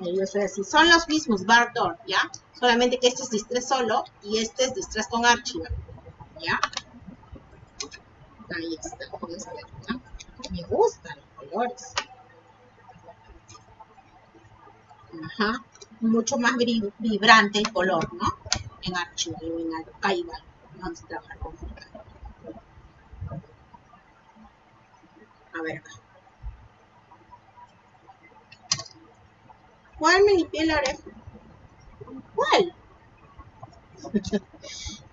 yo soy así. Son los mismos, bar door, ¿ya? Solamente que este es distress solo y este es distress con archivo, ¿ya? Ahí está, Me gustan los colores. Ajá. Mucho más vibrante el color, ¿no? En archivo, en archivo. Vamos a trabajar con A ver. ¿Cuál me limpié oreja? ¿Cuál?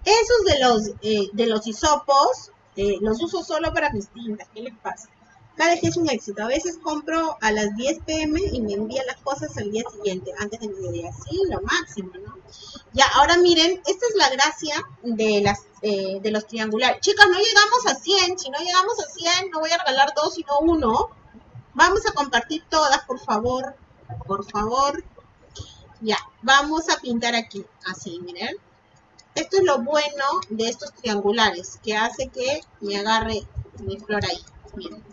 Esos de los, eh, de los hisopos eh, los uso solo para mis tintas. ¿Qué les pasa? Cada vez es un éxito. A veces compro a las 10 pm y me envían las cosas al día siguiente, antes de mediodía. Sí, lo máximo, ¿no? Ya, ahora miren, esta es la gracia de las eh, de los triangulares. Chicas, no llegamos a 100. Si no llegamos a 100, no voy a regalar dos, sino uno. Vamos a compartir todas, por favor. Por favor. Ya, vamos a pintar aquí. Así, miren. Esto es lo bueno de estos triangulares, que hace que me agarre mi flor ahí. Miren.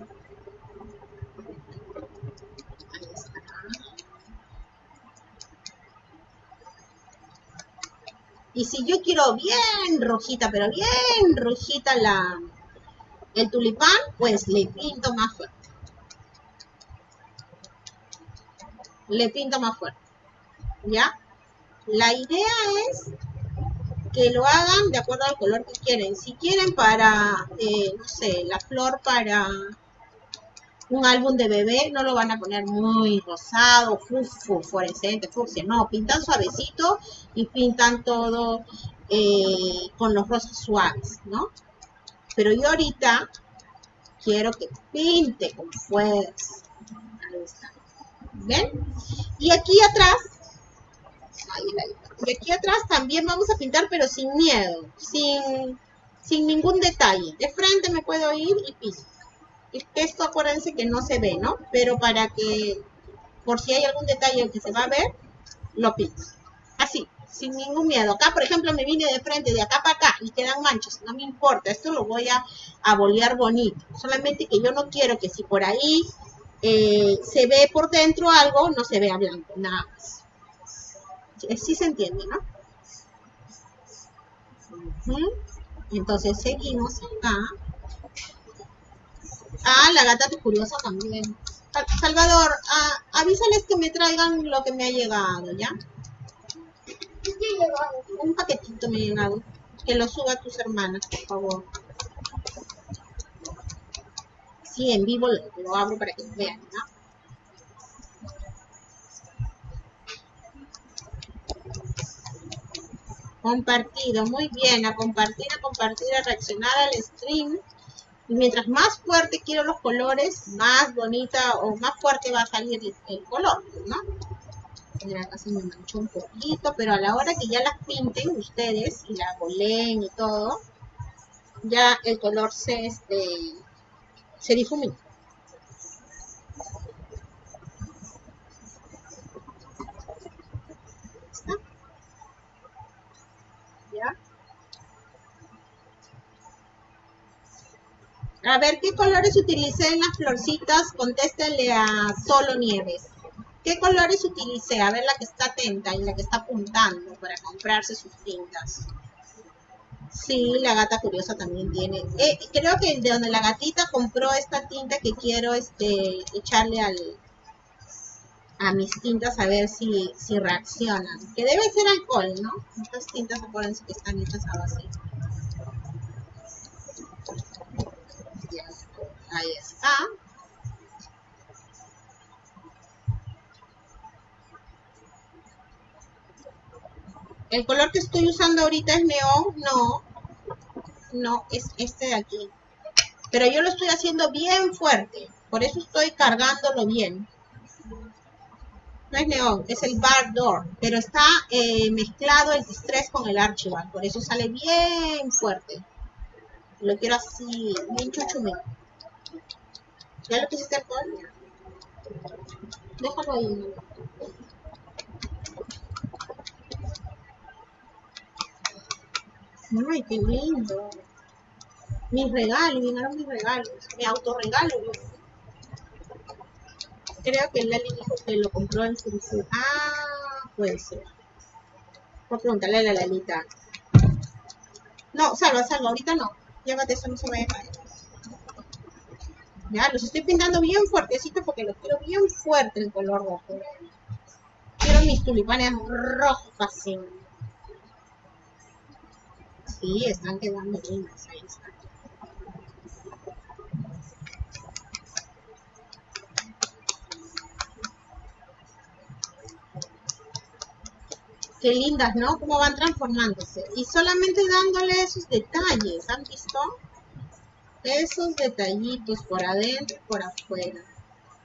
Ahí está. Y si yo quiero bien rojita, pero bien rojita la, el tulipán, pues le pinto más fuerte. Le pinto más fuerte. ¿Ya? La idea es que lo hagan de acuerdo al color que quieren. Si quieren para, eh, no sé, la flor para un álbum de bebé, no lo van a poner muy rosado, fluorescente, fucsia. No, pintan suavecito y pintan todo eh, con los rosas suaves, ¿no? Pero yo ahorita quiero que pinte con fuerza. Ahí está. ¿Ven? Y aquí atrás, ahí, y aquí atrás también vamos a pintar, pero sin miedo, sin, sin ningún detalle. De frente me puedo ir y pinto. Esto acuérdense que no se ve, ¿no? Pero para que, por si hay algún detalle que se va a ver, lo pinto. Así, sin ningún miedo. Acá, por ejemplo, me vine de frente, de acá para acá, y quedan manchas. No me importa, esto lo voy a, a bolear bonito. Solamente que yo no quiero que si por ahí eh, se ve por dentro algo, no se vea blanco, nada más. Sí se entiende, ¿no? Entonces seguimos acá. Ah, la gata es curiosa también. Salvador, ah, avísales que me traigan lo que me ha llegado, ¿ya? Un paquetito me ha llegado. Que lo suba a tus hermanas, por favor. Sí, en vivo lo, lo abro para que vean, ¿no? Compartido, muy bien, a compartir, a compartir, a reaccionar al stream. Y mientras más fuerte quiero los colores, más bonita o más fuerte va a salir el, color, ¿no? Acá se me manchó un poquito, pero a la hora que ya las pinten ustedes y la goleen y todo, ya el color se, este, se difumina. A ver, ¿qué colores utilicé en las florcitas? Contéstenle a Solo Nieves. ¿Qué colores utilicé? A ver la que está atenta y la que está apuntando para comprarse sus tintas. Sí, la gata curiosa también tiene. Eh, creo que de donde la gatita compró esta tinta que quiero este, echarle al, a mis tintas a ver si, si reaccionan. Que debe ser alcohol, ¿no? Estas tintas acuérdense que están hechas a base Ahí está. El color que estoy usando ahorita es neón, no, no, es este de aquí. Pero yo lo estoy haciendo bien fuerte, por eso estoy cargándolo bien. No es neón, es el bar door, pero está eh, mezclado el distress con el archival, por eso sale bien fuerte. Lo quiero así, bien chuchumito. ¿Ya lo pusiste alcohol? Déjalo ahí. Ay, qué lindo. Mis regalos, vinieron mis regalos. Mi autorregalo. Creo que Lali dijo que lo compró en su Ah, puede ser. Voy a preguntarle a la Lalita. No, salva, salva, ahorita no. Llévate eso, no se vaya a caer. Ya, los estoy pintando bien fuertecito porque los quiero bien fuerte el color rojo. Quiero mis tulipanes rojos así. Sí, están quedando lindas, ahí están. Qué lindas, ¿no? Cómo van transformándose. Y solamente dándole esos detalles, ¿han visto? Esos detallitos por adentro y por afuera.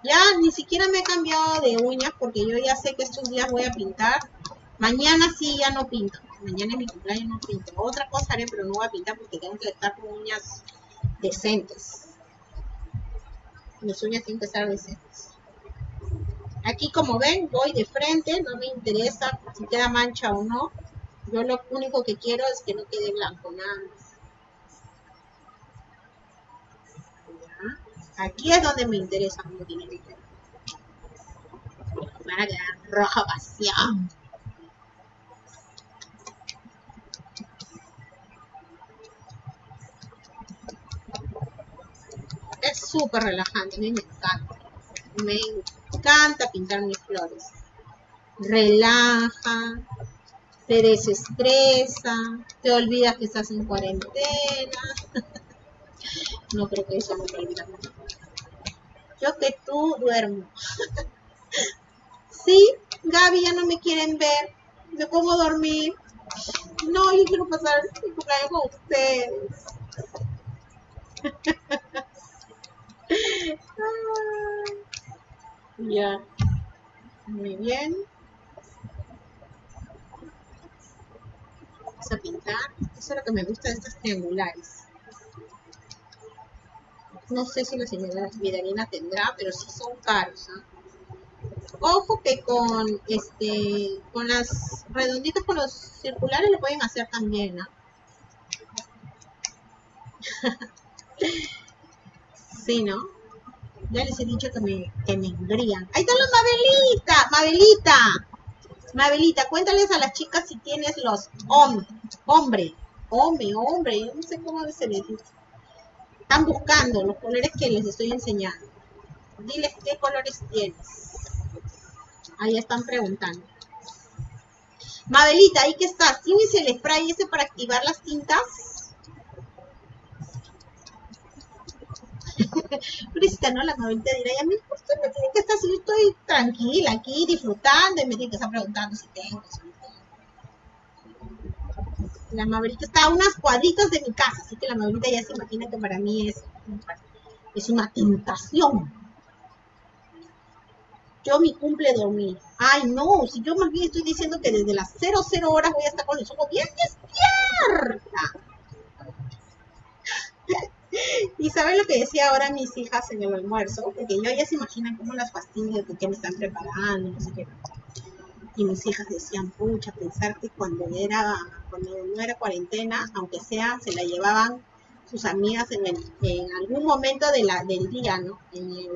Ya ni siquiera me he cambiado de uñas porque yo ya sé que estos días voy a pintar. Mañana sí ya no pinto. Mañana en mi cumpleaños no pinto. Otra cosa haré, pero no voy a pintar porque tengo que estar con uñas decentes. Mis uñas tienen que estar decentes. Aquí como ven, voy de frente, no me interesa si queda mancha o no. Yo lo único que quiero es que no quede blanco, nada Aquí es donde me interesa cómo tiene que quedar. Van a quedar roja pasión. Es súper relajante, me encanta. Me encanta pintar mis flores. Relaja, te desestresa, te olvidas que estás en cuarentena. no creo que eso me olvidar. Yo que tú duermo. sí, Gaby ya no me quieren ver. Me pongo a dormir. No, yo quiero pasar mi cumpleaños con ustedes. ya. Muy bien. Vamos a pintar. Eso es lo que me gusta de estas triangulares. No sé si la señora Vidalina tendrá, pero sí son caros. Ojo que con este con las redonditas con los circulares lo pueden hacer también, ¿no? sí, ¿no? Ya les he dicho que me, que me engrían. Ahí está la Mabelita, Mabelita. Mabelita, cuéntales a las chicas si tienes los hombre, hombre, hombre, hombre, no sé cómo se les dice. Están buscando los colores que les estoy enseñando. Diles qué colores tienes. Ahí están preguntando. Mabelita, ¿ahí qué estás? ¿Tienes el spray ese para activar las tintas? Prisita, ¿no? La Mabelita dirá, y a mí usted me tiene que estar así, yo estoy tranquila aquí, disfrutando, y me tiene que estar preguntando si tengo, si. La Mabelita está a unas cuadritas de mi casa, así que la Mabelita ya se imagina que para mí es, es una tentación yo mi cumple dormir. Ay, no, si yo más bien estoy diciendo que desde las 00 horas voy a estar con los ojos bien despierta. y saben lo que decía ahora mis hijas en el almuerzo, porque yo ya se imaginan cómo las fastidio que me están preparando, no sé qué. Y mis hijas decían, pucha, pensar que cuando era, cuando no era cuarentena, aunque sea, se la llevaban sus amigas en, en algún momento de la, del día, ¿no? En el,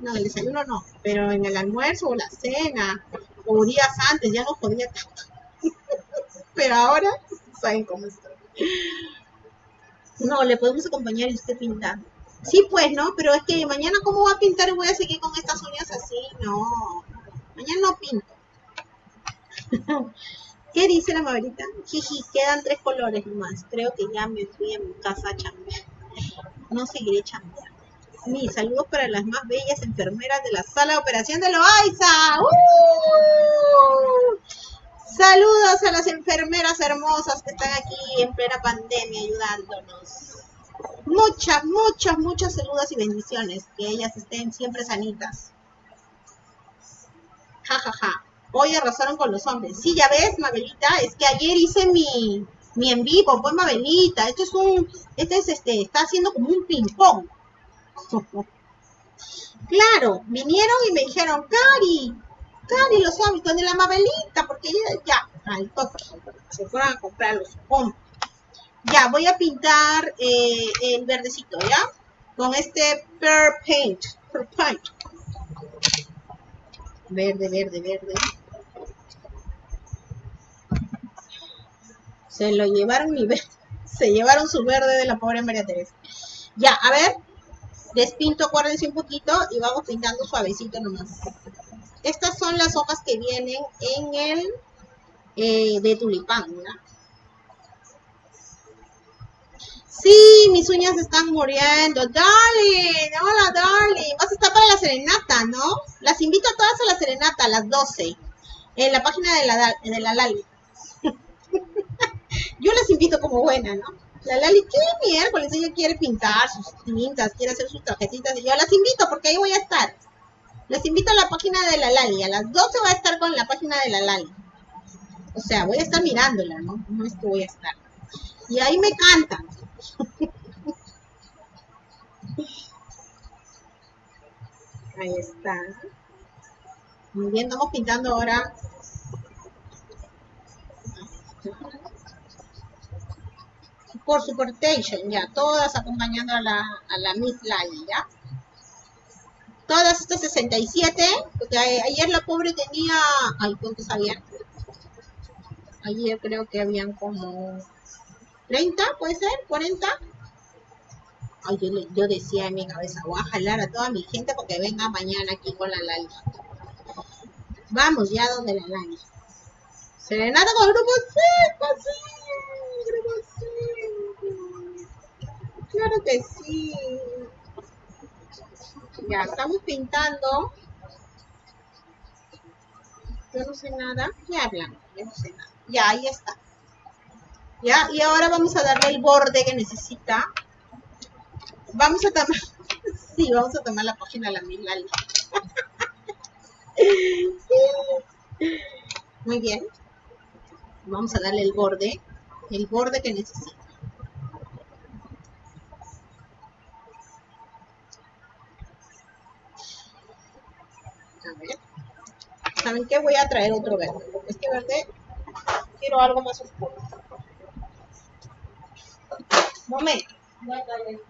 no, el desayuno no, pero en el almuerzo o la cena, o días antes, ya no podía tanto. pero ahora, saben cómo estoy. No, le podemos acompañar y usted pintando. Sí, pues, ¿no? Pero es que mañana, ¿cómo va a pintar voy a seguir con estas uñas así? No, mañana no pinto. ¿Qué dice la maverita? Jiji, quedan tres colores más. Creo que ya me fui a mi casa a chambear. No seguiré chambeando. Mi saludos para las más bellas enfermeras de la sala de operación de Loaiza. ¡Uh! Saludos a las enfermeras hermosas que están aquí en plena pandemia ayudándonos. Muchas, muchas, muchas saludos y bendiciones. Que ellas estén siempre sanitas. Ja, ja, ja. Hoy arrasaron con los hombres. Sí, ya ves, Mabelita, es que ayer hice mi, mi en vivo, pues Mabelita. Esto es un, este es este, está haciendo como un ping-pong. claro, vinieron y me dijeron, Cari, Cari, los hombres, con la Mabelita, porque ya, ya, al se fueron a comprar los hombres. Ya, voy a pintar eh, el verdecito, ¿ya? Con este Per Paint, Per Paint. Verde, verde, verde. Se lo llevaron mi verde. Se llevaron su verde de la pobre María Teresa. Ya, a ver. Despinto, acuérdense un poquito y vamos pintando suavecito nomás. Estas son las hojas que vienen en el eh, de tulipán. Sí, mis uñas están muriendo. Darling, hola, darling. Vas a estar para la serenata, ¿no? Las invito a todas a la serenata a las 12. En la página de la, de la Lali. Yo las invito como buena, ¿no? La Lali, ¿qué miércoles? Ella quiere pintar sus tintas, quiere hacer sus tarjetitas. Y yo las invito porque ahí voy a estar. Les invito a la página de la Lali. A las 12 voy a estar con la página de la Lali. O sea, voy a estar mirándola, ¿no? No es que voy a estar. Y ahí me cantan. Ahí está. Muy bien, estamos pintando ahora. Por supportation, ya. Todas acompañando a la, a la Miss Lali, ya. Todas estas 67, porque ayer la pobre tenía, ay, ¿cuántos habían? Ayer creo que habían como 30, ¿puede ser? ¿40? Ay, yo, yo decía en mi cabeza, voy a jalar a toda mi gente porque venga mañana aquí con la Lali. Vamos ya donde la Lali. Serenata con grupo 5, sí, Claro que sí. Ya, estamos pintando. Yo no sé nada. ¿Qué hablan? Yo no sé nada. Ya, ahí está. Ya, y ahora vamos a darle el borde que necesita. Vamos a tomar. Sí, vamos a tomar la página de la Milali. Muy bien. Vamos a darle el borde. El borde que necesita. ¿Saben qué? Voy a traer otro verde. Este verde quiero algo más oscuro. Momento. Voy a traer.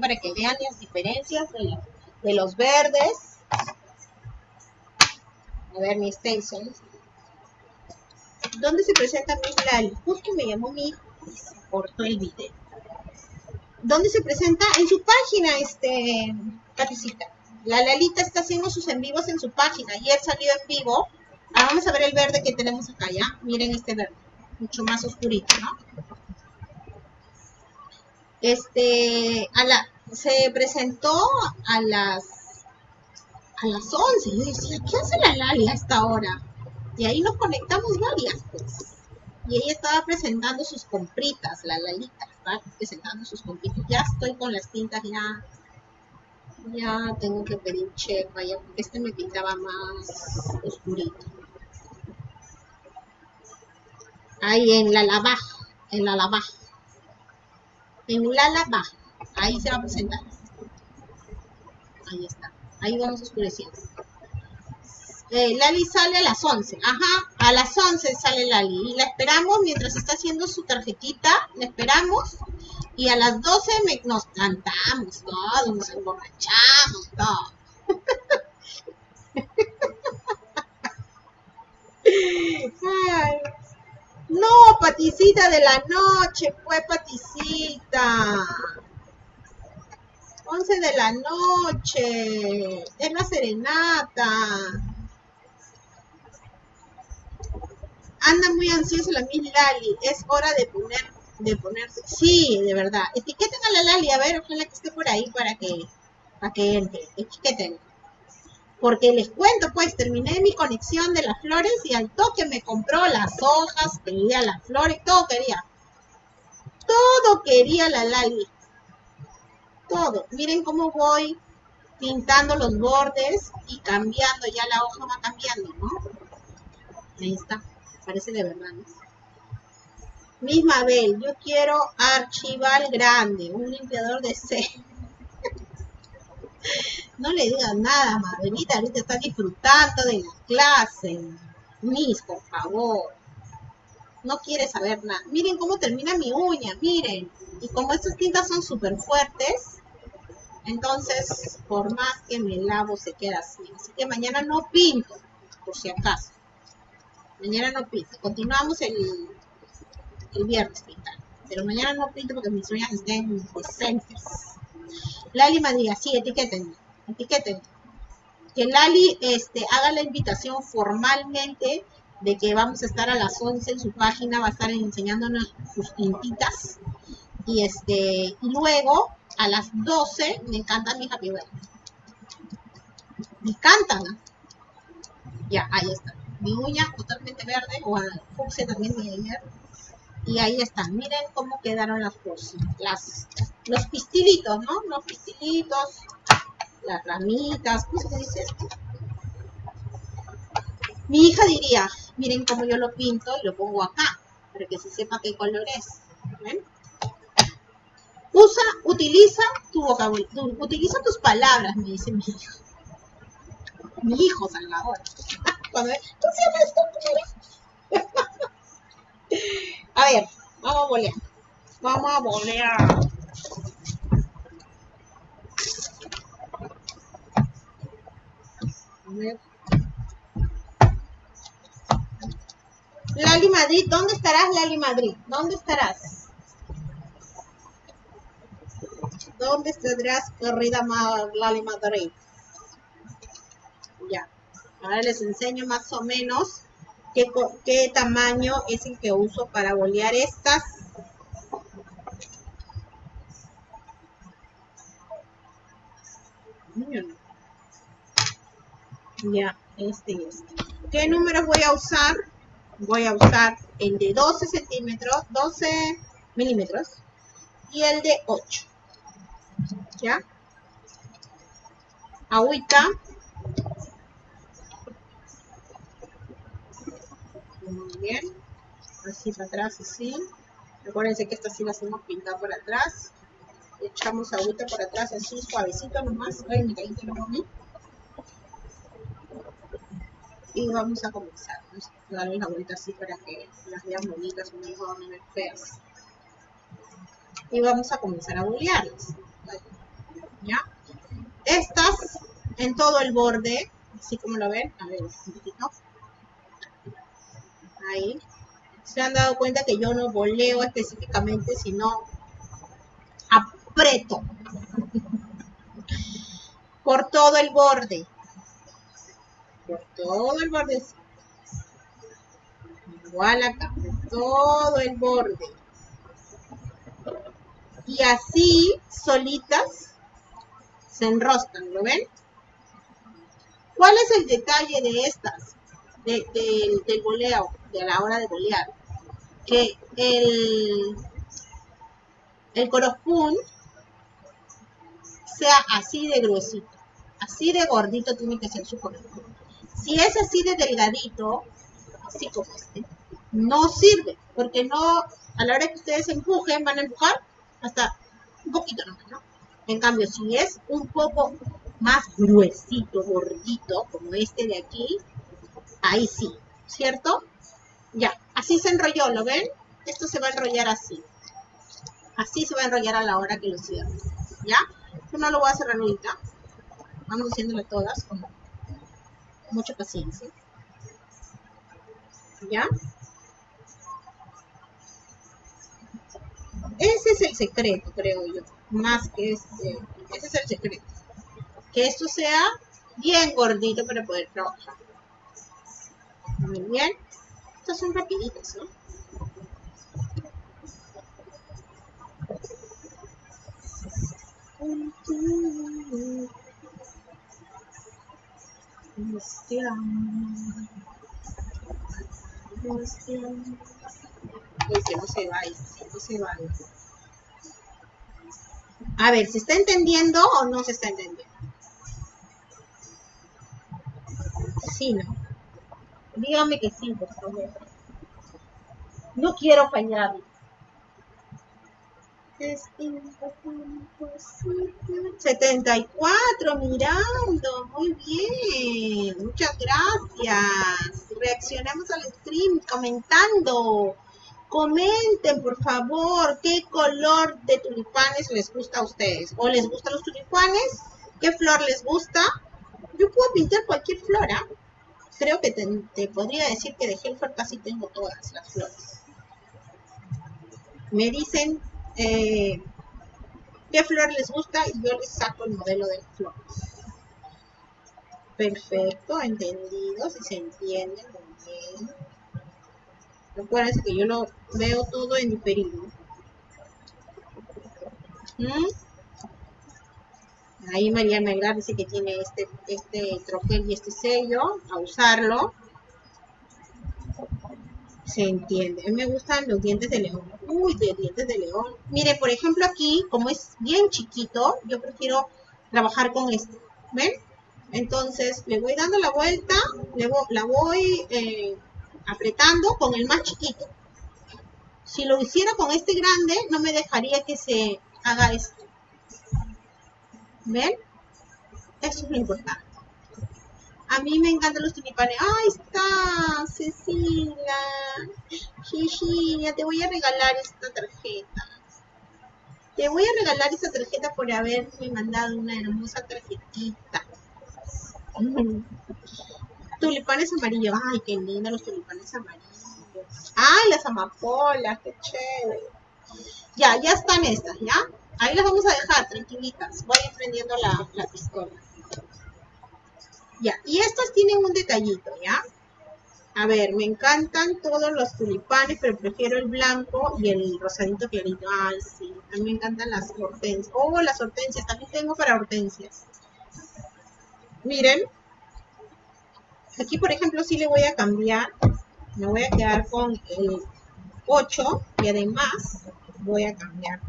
Para que vean las diferencias de, los verdes. A ver, mi Station. ¿Dónde se presenta mi Lali? Justo me llamó mi y se cortó el video. ¿Dónde se presenta? En su página, este, Paticita. La Lalita está haciendo sus en vivos en su página. Ayer salió en vivo. Ahora vamos a ver el verde que tenemos acá, ¿ya? Miren este verde. Mucho más oscurito, ¿no? Este, a la, se presentó a las, a las 11. Yo decía, ¿qué hace la Lali a esta hora? Y ahí nos conectamos varias, pues. Y ella estaba presentando sus compritas, la Lalita, estaba presentando sus compritas. Ya estoy con las tintas, ya, ya tengo que pedir chepa, ya, porque este me pintaba más oscurito. Ahí en la lavaja, en la lavaja. En la lavaja, ahí se va a presentar. Ahí está, ahí vamos oscureciendo. Eh, Lali sale a las 11. Ajá, a las 11 sale Lali. Y la esperamos mientras está haciendo su tarjetita. La esperamos. Y a las 12 me- nos cantamos todos, nos emborrachamos todos. Ay. No, paticita de la noche, fue paticita. 11 de la noche. Es la serenata. Anda muy ansiosa la Miss Lali. Es hora de poner, de ponerse. Sí, de verdad. Etiqueten a la Lali, a ver, ojalá que esté por ahí para que, para que entre. Etiqueten. Porque les cuento, pues, terminé mi conexión de las flores y al toque me compró las hojas, quería las flores, todo quería. Todo quería la Lali. Todo. Miren cómo voy pintando los bordes y cambiando, ya la hoja va cambiando, ¿no? Ahí está parece de verdad. ¿no? Bel, yo quiero archival grande, un limpiador de C. no le digas nada, Mabelita, ahorita está disfrutando de la clase. Miss, por favor. No quiere saber nada. Miren cómo termina mi uña, miren. Y como estas tintas son súper fuertes, entonces, por más que me lavo, se queda así. Así que mañana no pinto, por si acaso. Mañana no pinto. Continuamos el, el viernes pintando. Pero mañana no pinto porque mis uñas estén decentes. Lali Madriga, sí, etiqueten. Etiqueten. Que Lali este, haga la invitación formalmente de que vamos a estar a las 11 en su página, va a estar enseñándonos sus tintitas. Y este y luego a las 12 me encanta mi Happy Birthday. Me encantan. Ya, ahí está mi uña totalmente verde, o al fucsia también de ayer. Y ahí están, miren cómo quedaron las las, los pistilitos, ¿no? Los pistilitos, las ramitas, ¿cómo se dice esto? Mi hija diría, miren cómo yo lo pinto y lo pongo acá, para que se sepa qué color es. Usa, utiliza tu vocabulario, utiliza tus palabras, me dice mi hijo. Mi hijo Salvador. Cuando ve, ¿cómo se llama esto? A ver, vamos a bolear. Vamos a bolear. Lali Madrid, ¿dónde estarás, Lali Madrid? ¿Dónde estarás? ¿Dónde estarás, querida Lali Madrid? Ya. Ahora les enseño más o menos qué, qué tamaño es el que uso para bolear estas. Ya, este y este. ¿Qué números voy a usar? Voy a usar el de 12 centímetros, 12 milímetros y el de 8. ¿Ya? Agüita. Muy bien. Así para atrás, así. Recuérdense que esta sí la hacemos pintar por atrás. Echamos agüita por atrás, así suavecito nomás. Ay, me caí, y vamos a comenzar. Vamos a darle la vuelta así para que las vean bonitas, no las van a ver feas. Y vamos a comenzar a bolearlas. ¿Ya? Estas en todo el borde, así como lo ven, a ver, un poquito. Ahí. Se han dado cuenta que yo no boleo específicamente, sino aprieto por todo el borde por todo el borde. Igual acá, por todo el borde. Y así, solitas, se enroscan, ¿lo ven? ¿Cuál es el detalle de estas? Del boleo, de la hora de bolear. Que el, el corofún sea así de gruesito. Así de gordito tiene que ser su corofún. Si es así de delgadito, así como este, no sirve, porque no, a la hora que ustedes empujen, van a empujar hasta un poquito nomás, ¿no? En cambio, si es un poco más gruesito, gordito, como este de aquí, ahí sí, ¿cierto? Ya, así se enrolló, ¿lo ven? Esto se va a enrollar así. Así se va a enrollar a la hora que lo cierren, ¿ya? Yo no lo voy a cerrar ahorita. Vamos haciéndolo todas como mucha paciencia. ¿Ya? Ese es el secreto, creo yo. Más que este. Ese es el secreto. Que esto sea bien gordito para poder trabajar. Muy bien. Estos son rapiditos, ¿no? Uy, que no se vaya, no se vaya. A ver, ¿se está entendiendo o no se está entendiendo? Sí, no. Dígame que sí, por favor. No quiero fallar. 74, mirando, muy bien, muchas gracias. Reaccionamos al stream comentando. Comenten, por favor, qué color de tulipanes les gusta a ustedes. ¿O les gustan los tulipanes? ¿Qué flor les gusta? Yo puedo pintar cualquier flora. Creo que te, podría decir que de Helfer casi tengo todas las flores. Me dicen eh, qué flor les gusta y yo les saco el modelo de flor. Perfecto, entendido, si se entiende muy bien. Recuerden que yo lo veo todo en diferido. ¿Mm? Ahí María Melgar dice que tiene este, este troquel y este sello, a usarlo. Se entiende. Me gustan los dientes de león. Uy, de dientes de león. Mire, por ejemplo aquí, como es bien chiquito, yo prefiero trabajar con este. ¿Ven? Entonces, le voy dando la vuelta, le la voy eh, apretando con el más chiquito. Si lo hiciera con este grande, no me dejaría que se haga esto. ¿Ven? Eso es lo importante. A mí me encantan los tulipanes. ¡Ahí está! Cecilia. Cecilia, te voy a regalar esta tarjeta. Te voy a regalar esta tarjeta por haberme mandado una hermosa tarjetita. Tulipanes amarillos. Ay, qué lindo los tulipanes amarillos. ¡Ay, las amapolas! ¡Qué chévere! Ya, ya están estas, ¿ya? Ahí las vamos a dejar, tranquilitas. Voy a ir prendiendo la, la pistola. Ya, y estas tienen un detallito, ¿ya? A ver, me encantan todos los tulipanes, pero prefiero el blanco y el rosadito clarito. Ay, sí, a mí me encantan las hortensias. Oh, las hortensias, también tengo para hortensias. Miren, aquí por ejemplo sí le voy a cambiar, me voy a quedar con el 8 y además voy a cambiar.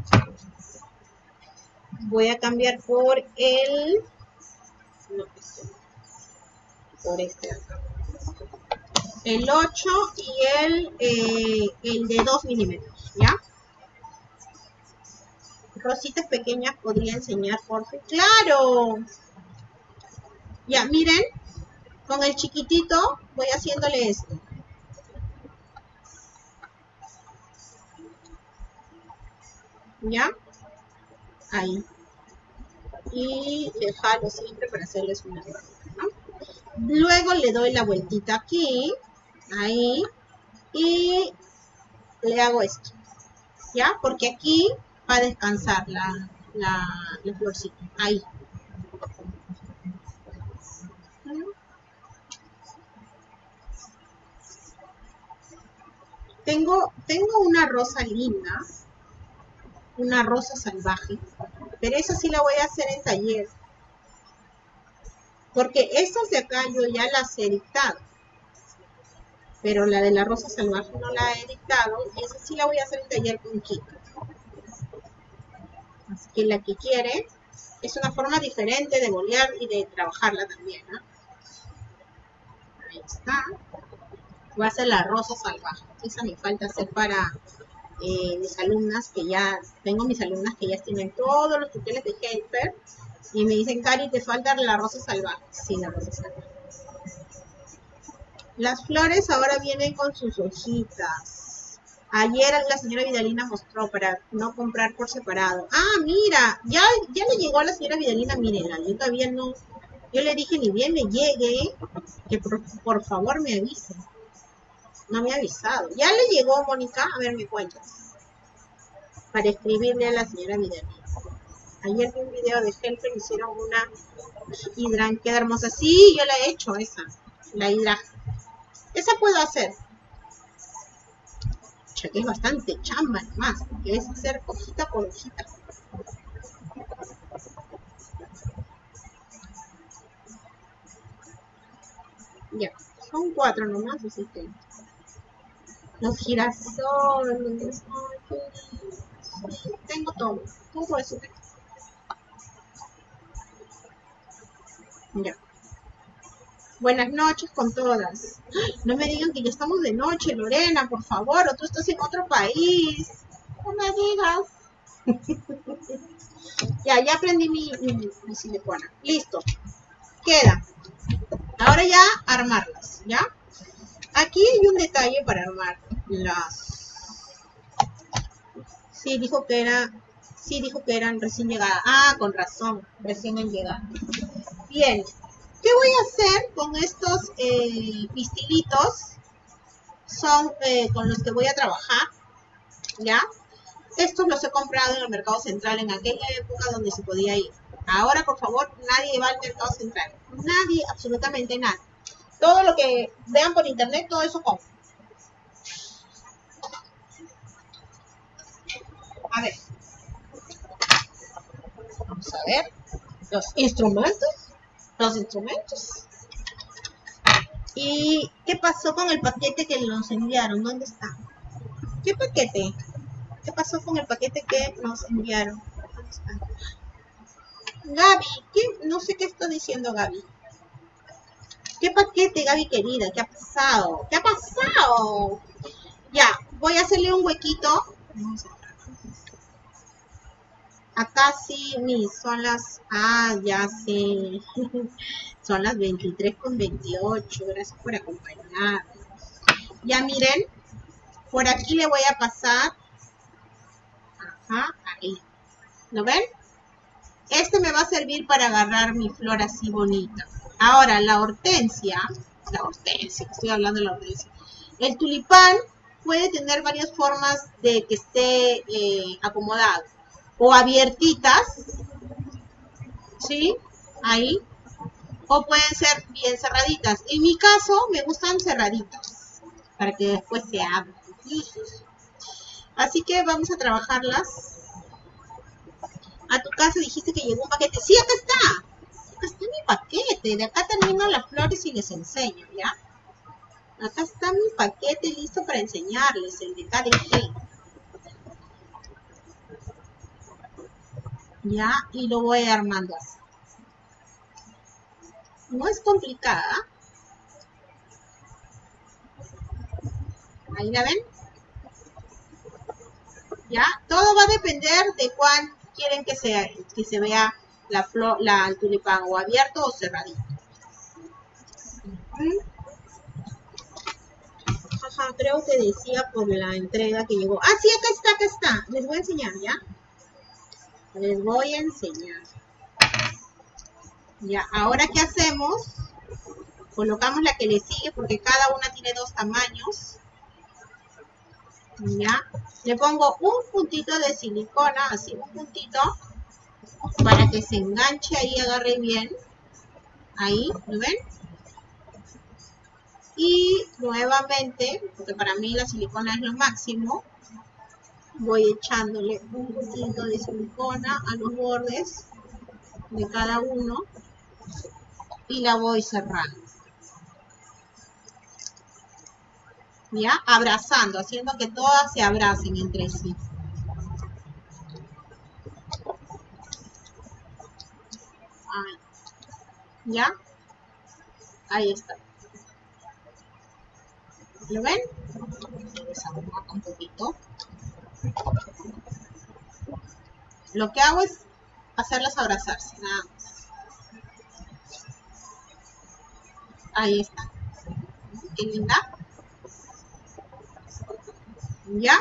Voy a cambiar por el... por este acá el 8 y el, eh, el de 2 milímetros, ¿ya? Rositas pequeñas podría enseñar, por ¡Claro! Ya, miren, con el chiquitito voy haciéndole esto. ¿Ya? Ahí. Y le jalo siempre para hacerles una. Luego le doy la vueltita aquí ahí, y le hago esto, ¿ya? Porque aquí va a descansar la, la, florcita, ahí. Tengo, tengo una rosa linda, una rosa salvaje, pero esa sí la voy a hacer en taller. Porque estas de acá yo ya las he editado pero la de la rosa salvaje no la he editado y esa sí la voy a hacer en taller con Kiko. Así que la que quiere es una forma diferente de bolear y de trabajarla también. Ahí está. Voy a hacer la rosa salvaje. Esa me falta hacer para eh, mis alumnas que ya, tengo mis alumnas que ya tienen todos los tutoriales de Helper y me dicen, Cari, te falta la rosa salvaje. Sí, la rosa salvaje. Las flores ahora vienen con sus hojitas. Ayer la señora Vidalina mostró para no comprar por separado. Ah, mira, ya, ya le llegó a la señora Vidalina, mírenla, yo todavía no, yo le dije ni bien me llegue, que por, favor me avise. No me ha avisado. Ya le llegó, Mónica, a ver, me cuentas. Para escribirle a la señora Vidalina. Ayer vi un video de Helper, hicieron una hidran, queda hermosa. Sí, yo la he hecho esa, la hidra esa puedo hacer. Ya que es bastante chamba más, que es hacer hojita por hojita. Ya, son cuatro nomás, así que... Los girasoles, tengo todo, todo eso. Ya. Buenas noches con todas. No me digan que ya estamos de noche, Lorena, por favor, o tú estás en otro país. No me digas. ya, ya aprendí mi, mi, silicona. Listo. Queda. Ahora ya armarlas, ¿ya? Aquí hay un detalle para armar las... Sí, dijo que era... Sí, dijo que eran recién llegadas. Ah, con razón, recién han llegado. Bien, ¿Qué voy a hacer con estos eh, pistilitos? Son eh, con los que voy a trabajar, ¿ya? Estos los he comprado en el mercado central en aquella época donde se podía ir. Ahora, por favor, nadie va al mercado central. Nadie, absolutamente nadie. Todo lo que vean por internet, todo eso compro. A ver. Vamos a ver. Los instrumentos los instrumentos. ¿Y qué pasó con el paquete que nos enviaron? ¿Dónde está? ¿Qué paquete? ¿Qué pasó con el paquete que nos enviaron? Gaby, ¿qué? no sé qué está diciendo Gaby. ¿Qué paquete, Gaby querida? ¿Qué ha pasado? ¿Qué ha pasado? Ya, voy a hacerle un huequito. Acá sí, mis, son las, ah, ya sé, son las 23 con 28, gracias por acompañarnos. Ya miren, por aquí le voy a pasar, ajá, ahí, ¿lo ven? Este me va a servir para agarrar mi flor así bonita. Ahora, la hortensia, la hortensia, estoy hablando de la hortensia. El tulipán puede tener varias formas de que esté eh, acomodado. O abiertitas, ¿sí? Ahí. O pueden ser bien cerraditas. En mi caso, me gustan cerraditas, para que después se abran. Así que vamos a trabajarlas. A tu casa dijiste que llegó un paquete. Sí, acá está. Acá está mi paquete. De acá termino las flores y les enseño, ¿ya? Acá está mi paquete listo para enseñarles, el de KDG. Ya, y lo voy armando así. No es complicada. Ahí la ven. Ya, todo va a depender de cuán quieren que, sea, que se vea la flor, la, el tulipán o abierto o cerradito creo que decía por la entrega que llegó. Ah, sí, acá está, acá está. Les voy a enseñar, ¿ya? Les voy a enseñar. Ya, ahora ¿qué hacemos? Colocamos la que le sigue porque cada una tiene dos tamaños. Ya. Le pongo un puntito de silicona, así un puntito, para que se enganche ahí, agarre bien. Ahí, ¿lo ven? Y nuevamente, porque para mí la silicona es lo máximo, voy echándole un poquito de silicona a los bordes de cada uno y la voy cerrando. ¿Ya? Abrazando, haciendo que todas se abracen entre sí. Ahí. ¿Ya? Ahí está. ¿Lo ven? un poquito. Lo que hago es hacerlas abrazarse, nada más. Ahí está. Qué linda. ¿Ya?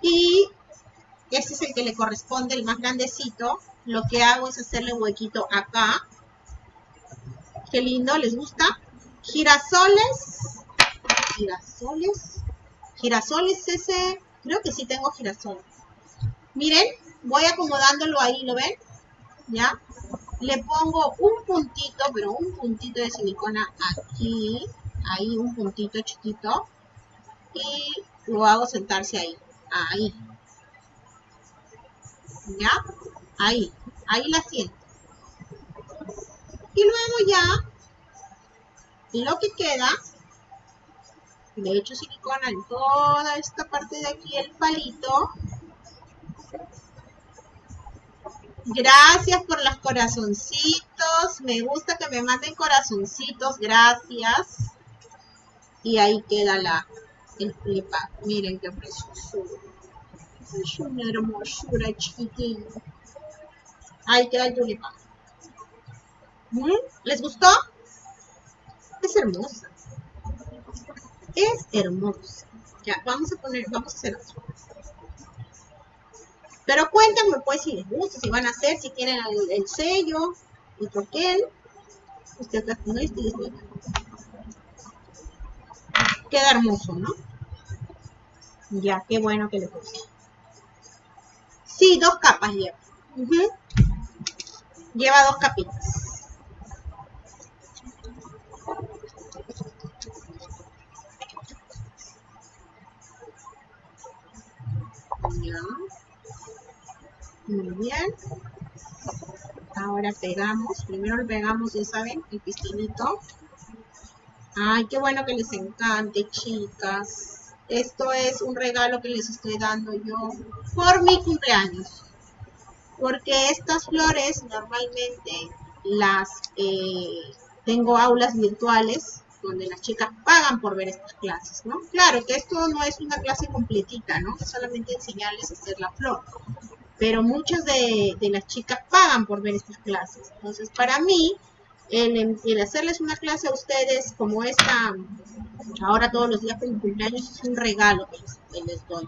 Y este es el que le corresponde, el más grandecito. Lo que hago es hacerle un huequito acá. Qué lindo, ¿les gusta? Girasoles girasoles. Girasoles ese, creo que sí tengo girasoles. Miren, voy acomodándolo ahí, ¿lo ven? ¿Ya? Le pongo un puntito, pero un puntito de silicona aquí, ahí un puntito chiquito. Y lo hago sentarse ahí, ahí. ¿Ya? Ahí, ahí la siento. Y luego ya, lo que queda le echo silicona en toda esta parte de aquí, el palito. Gracias por los corazoncitos. Me gusta que me manden corazoncitos. Gracias. Y ahí queda la, el flipa. Miren qué preciosura. Es una hermosura chiquitín. Ahí queda el tulipán. ¿Les gustó? Es hermosa es hermosa. Ya, vamos a poner, vamos a hacer otro. Pero cuéntenme pues si les gusta, si van a hacer, si quieren el, sello, el troquel. Usted acá no este Queda hermoso, ¿no? Ya, qué bueno que le puse. Sí, dos capas lleva. Lleva dos capitas. Muy bien. Ahora pegamos. Primero le pegamos, ya saben, el pistinito. Ay, qué bueno que les encante, chicas. Esto es un regalo que les estoy dando yo por mi cumpleaños. Porque estas flores normalmente las eh, tengo aulas virtuales donde las chicas pagan por ver estas clases, ¿no? Claro que esto no es una clase completita, ¿no? Es solamente enseñarles a hacer la flor. Pero muchas de, las chicas pagan por ver estas clases. Entonces, para mí, el, hacerles una clase a ustedes como esta, ahora todos los días por cumpleaños, es un regalo que les doy.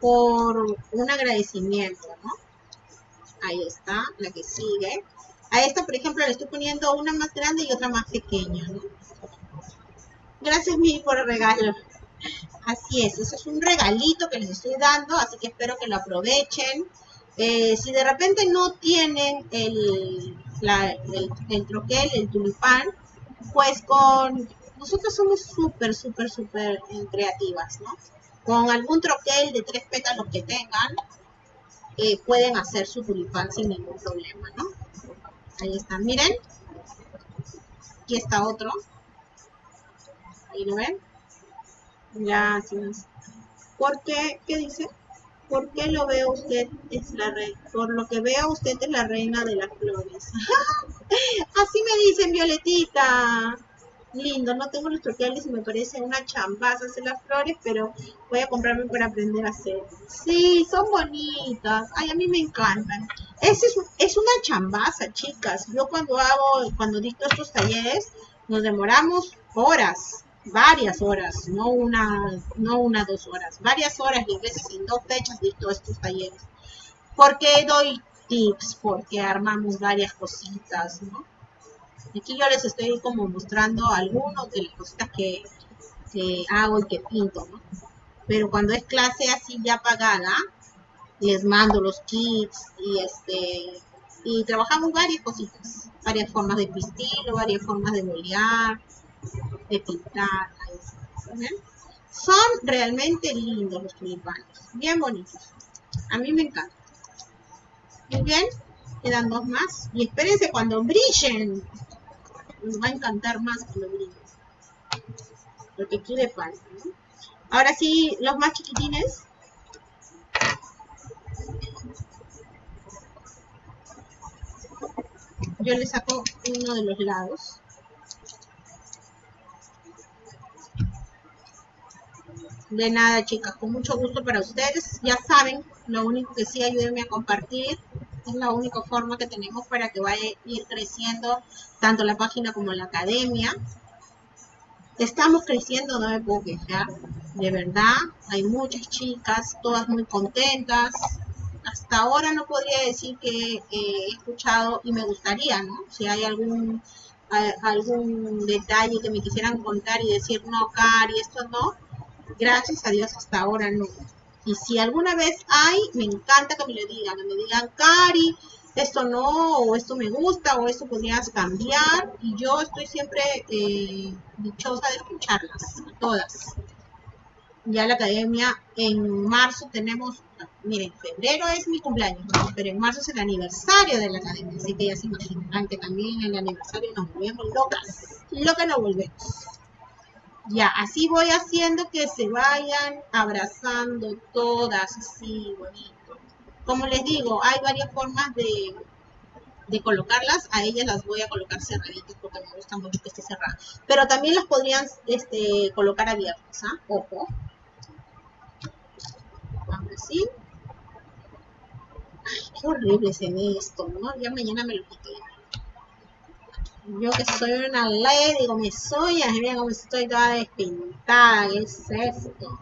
Por un agradecimiento, ¿no? Ahí está, la que sigue. A esta, por ejemplo, le estoy poniendo una más grande y otra más pequeña, ¿no? Gracias, mi por el regalo. Así es, eso es un regalito que les estoy dando, así que espero que lo aprovechen. Eh, si de repente no tienen el, el, troquel, el tulipán, pues con... Nosotros somos súper, súper, súper creativas, ¿no? Con algún troquel de tres pétalos que tengan, eh, pueden hacer su tulipán sin ningún problema, ¿no? Ahí está, miren. Aquí está otro. Ahí lo ven. Gracias. ¿Por qué? ¿Qué dice? ¿Por qué lo veo usted es la reina? Por lo que veo usted es la reina de las flores. Así me dicen, Violetita. Lindo, no tengo los troqueles y me parece una chambaza hacer las flores, pero voy a comprarme para aprender a hacer. Sí, son bonitas. Ay, a mí me encantan. Es, es una chambaza, chicas. Yo cuando hago, cuando dicto estos talleres, nos demoramos horas varias horas, no una, no una, dos horas, varias horas y a veces en dos fechas dicto estos talleres. Porque doy tips, porque armamos varias cositas, ¿no? Aquí yo les estoy como mostrando algunos de las cositas que, que hago y que pinto, ¿no? Pero cuando es clase así ya pagada, les mando los kits y este y trabajamos varias cositas, varias formas de pistilo, varias formas de bolear, de pintar. Son realmente lindos los tulipanes, bien bonitos. A mí me encanta. Muy bien, quedan dos más. Y espérense cuando brillen. Nos va a encantar más cuando brillen. Porque aquí le falta. Ahora sí, los más chiquitines. Yo le saco uno de los lados. De nada, chicas, con mucho gusto para ustedes. Ya saben, lo único que sí, ayúdenme a compartir. Es la única forma que tenemos para que vaya a ir creciendo tanto la página como la academia. Estamos creciendo, no me puedo quejar. De verdad, hay muchas chicas, todas muy contentas. Hasta ahora no podría decir que he escuchado y me gustaría, ¿no? Si hay algún algún detalle que me quisieran contar y decir, no, Cari, esto no, gracias a Dios hasta ahora no. Y si alguna vez hay, me encanta que me lo digan, que me digan, Cari, esto no, o esto me gusta, o esto podrías cambiar. Y yo estoy siempre eh, dichosa de escucharlas, todas. Ya la academia, en marzo tenemos, miren, febrero es mi cumpleaños, pero en marzo es el aniversario de la academia, así que ya se imaginan que también el aniversario nos volvemos locas, que nos volvemos. Ya, así voy haciendo que se vayan abrazando todas, así, bonito. Como les digo, hay varias formas de, de colocarlas. A ellas las voy a colocar cerraditas porque me gusta mucho que esté cerrada. Pero también las podrían este, colocar abiertas, ¿ah? Ojo. Así. Ay, qué horrible se ve esto, ¿no? Ya mañana me lo quité. Yo que soy una lady con mis uñas, mira cómo estoy toda despintada, ¿qué es esto?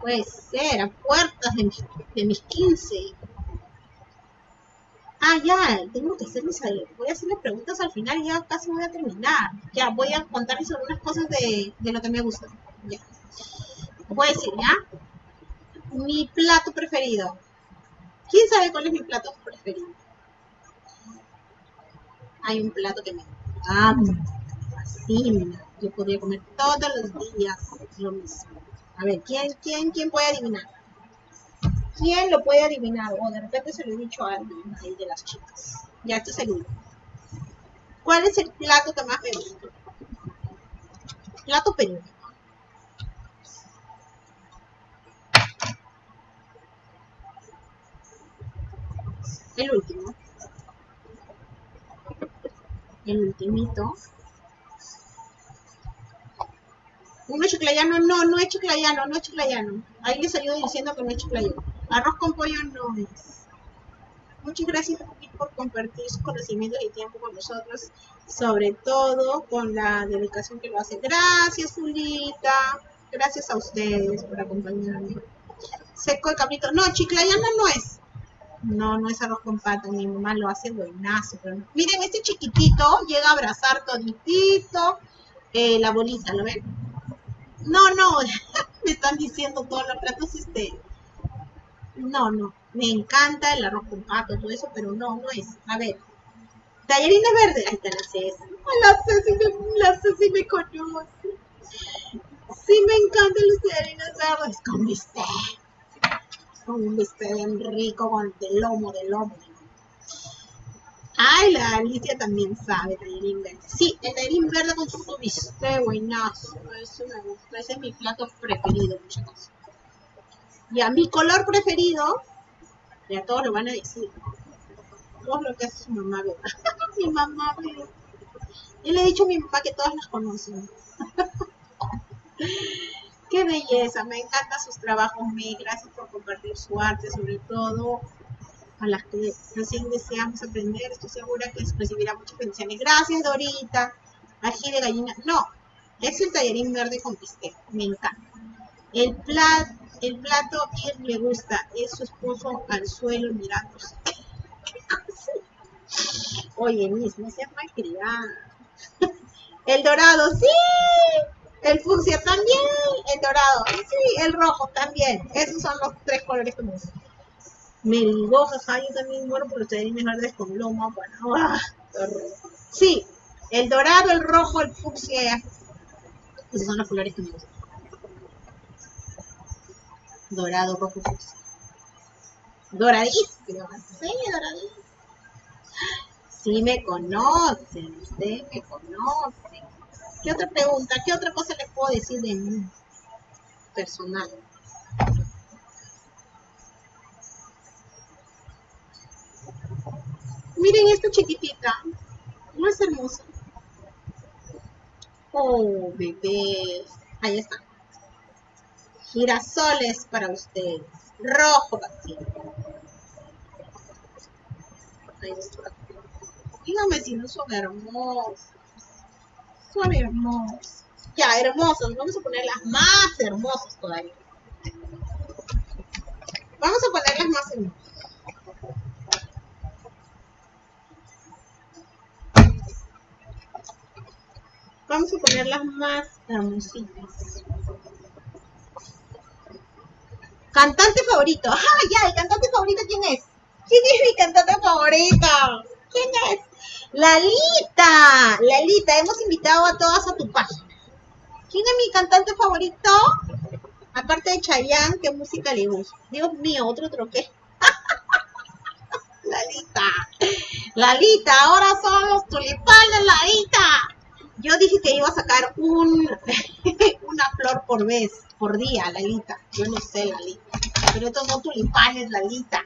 Puede ser, a puertas de mis, de mis 15. Ah, ya, tengo que hacerles, voy a hacerles preguntas al final y ya casi voy a terminar. Ya, voy a contarles algunas cosas de, de lo que me gusta. Ya. Voy a decir, ¿ya? Mi plato preferido. ¿Quién sabe cuál es mi plato preferido? Hay un plato que me encanta, fascina. Yo podría comer todos los días lo mismo. A ver, ¿quién, quién, quién puede adivinar? ¿Quién lo puede adivinar? O de repente se lo he dicho a alguien ahí de las chicas. Ya estoy seguro. ¿Cuál es el plato que más me gusta? Plato peruano. El último el ultimito. ¿Un chiclayano? No, no es chiclayano, no es chiclayano. Ahí les ayudo diciendo que no es chiclayano. Arroz con pollo no es. Muchas gracias por compartir sus conocimientos y tiempo con nosotros, sobre todo con la dedicación que lo hace. Gracias, Julita. Gracias a ustedes por acompañarme. Seco el cabrito. No, chiclayano no es. No, no es arroz con pato, mi mamá lo hace buenazo. Pero Miren, este chiquitito llega a abrazar toditito eh, la bolita, ¿lo ven? No, no, me están diciendo todos los platos este. No, no. Me encanta el arroz con pato, todo eso, pero no, no es. A ver. Tallarines verdes. Ahí está la Ceci. La Ceci me, la Ceci me conoce. Sí, me encantan los tallarines verdes con bistec. Con un bistec bien rico, con el lomo, de lomo. Ay, la Alicia también sabe tallarín verde. Sí, el tallarín verde con su bistec, buenazo. Eso me gusta. Ese es mi plato preferido, muchachos. Y a mi color preferido, ya todos lo van a decir. Todo lo que hace su mamá ve. mi mamá ve. Yo le he dicho a mi papá que todas las conocen. Qué belleza, me encantan sus trabajos, me gracias por compartir su arte, sobre todo a las que recién deseamos aprender, estoy segura que recibirá muchas bendiciones. Gracias, Dorita. Ají de gallina. No, es el tallarín verde con bistec. Me encanta. El, plat, el plato que le gusta es su esposo al suelo mirándose. Oye, mismo, no seas malcriada. El dorado, sí. El fucsia también. El dorado, sí. El rojo también. Esos son los tres colores que me gustan. Me ligó, jaja, yo también muero por verdes con lomo. Bueno, ah, sí. El dorado, el rojo, el fucsia. Esos son los colores que me gustan. Dorado, rojo, fucsia. Doradísimo. Sí, doradísimo. Sí me conocen, usted me conoce. ¿Qué otra pregunta? ¿Qué otra cosa les puedo decir de mí? Personal. Miren esta chiquitita. ¿No es hermosa? Oh, bebé. Ahí está. Girasoles para ustedes. Rojo vacío. Ahí está. Dígame si no son hermosos. Hermosos. Ya, hermosos. Vamos a poner las más hermosas todavía. Vamos a poner las más hermosas. Vamos a poner las más hermositas. Cantante favorito. ¡Ah, ya! ¿El cantante favorito quién es? ¿Quién es mi cantante favorita? ¿Quién es? Lalita. Lalita, hemos invitado a todas a tu página. ¿Quién es mi cantante favorito? Aparte de Chayanne, ¿qué música le gusta? Dios mío, otro troque. Lalita. Lalita, ahora son los tulipanes, Lalita. Yo dije que iba a sacar un, una flor por vez, por día, Lalita. Yo no sé, Lalita. Pero estos son tulipanes, Lalita.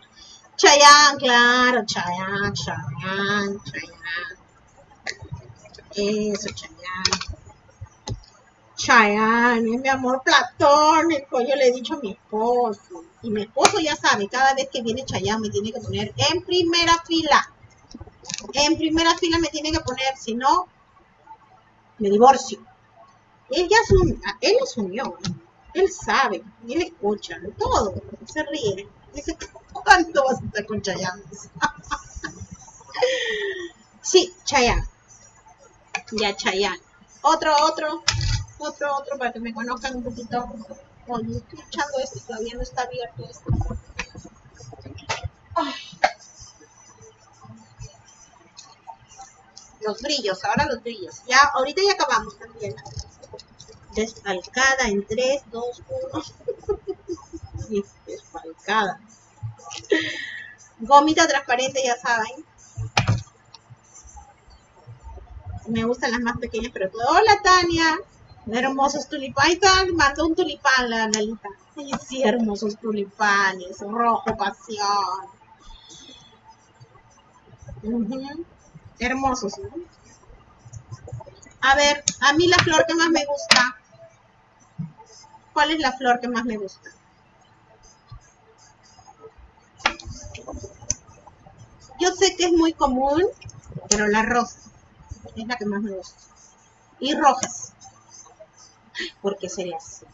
Chayán, claro, Chayán, Chayán, Chayán. Eso, Chayán. Chayán, es mi amor platónico, yo le he dicho a mi esposo. Y mi esposo ya sabe, cada vez que viene Chayán me tiene que poner en primera fila. En primera fila me tiene que poner, si no, me divorcio. Él ya asumió, él asumió, él sabe, él escucha, todo, se ríe. Dice, ¿cuánto vas a estar con Chayanne? sí, Chayanne. Ya, Chayanne. Otro, otro, otro, otro, para que me conozcan un poquito. Oye, estoy echando esto y todavía no está abierto esto. Los brillos, ahora los brillos. Ya, ahorita ya acabamos también. Desfalcada en 3, 2, 1. Desfalcada. Gomita transparente, ya saben. Me gustan las más pequeñas, pero todo. Hola, Tania. Hermosos tulipanes. Mandó un tulipán la analita. Sí, hermosos tulipanes. Rojo pasión. Hermosos. A ver, a mí la flor que más me gusta. ¿Cuál es la flor que más me gusta? Yo sé que es muy común, pero la rosa es la que más me gusta. Y rojas. ¿Por qué sería así?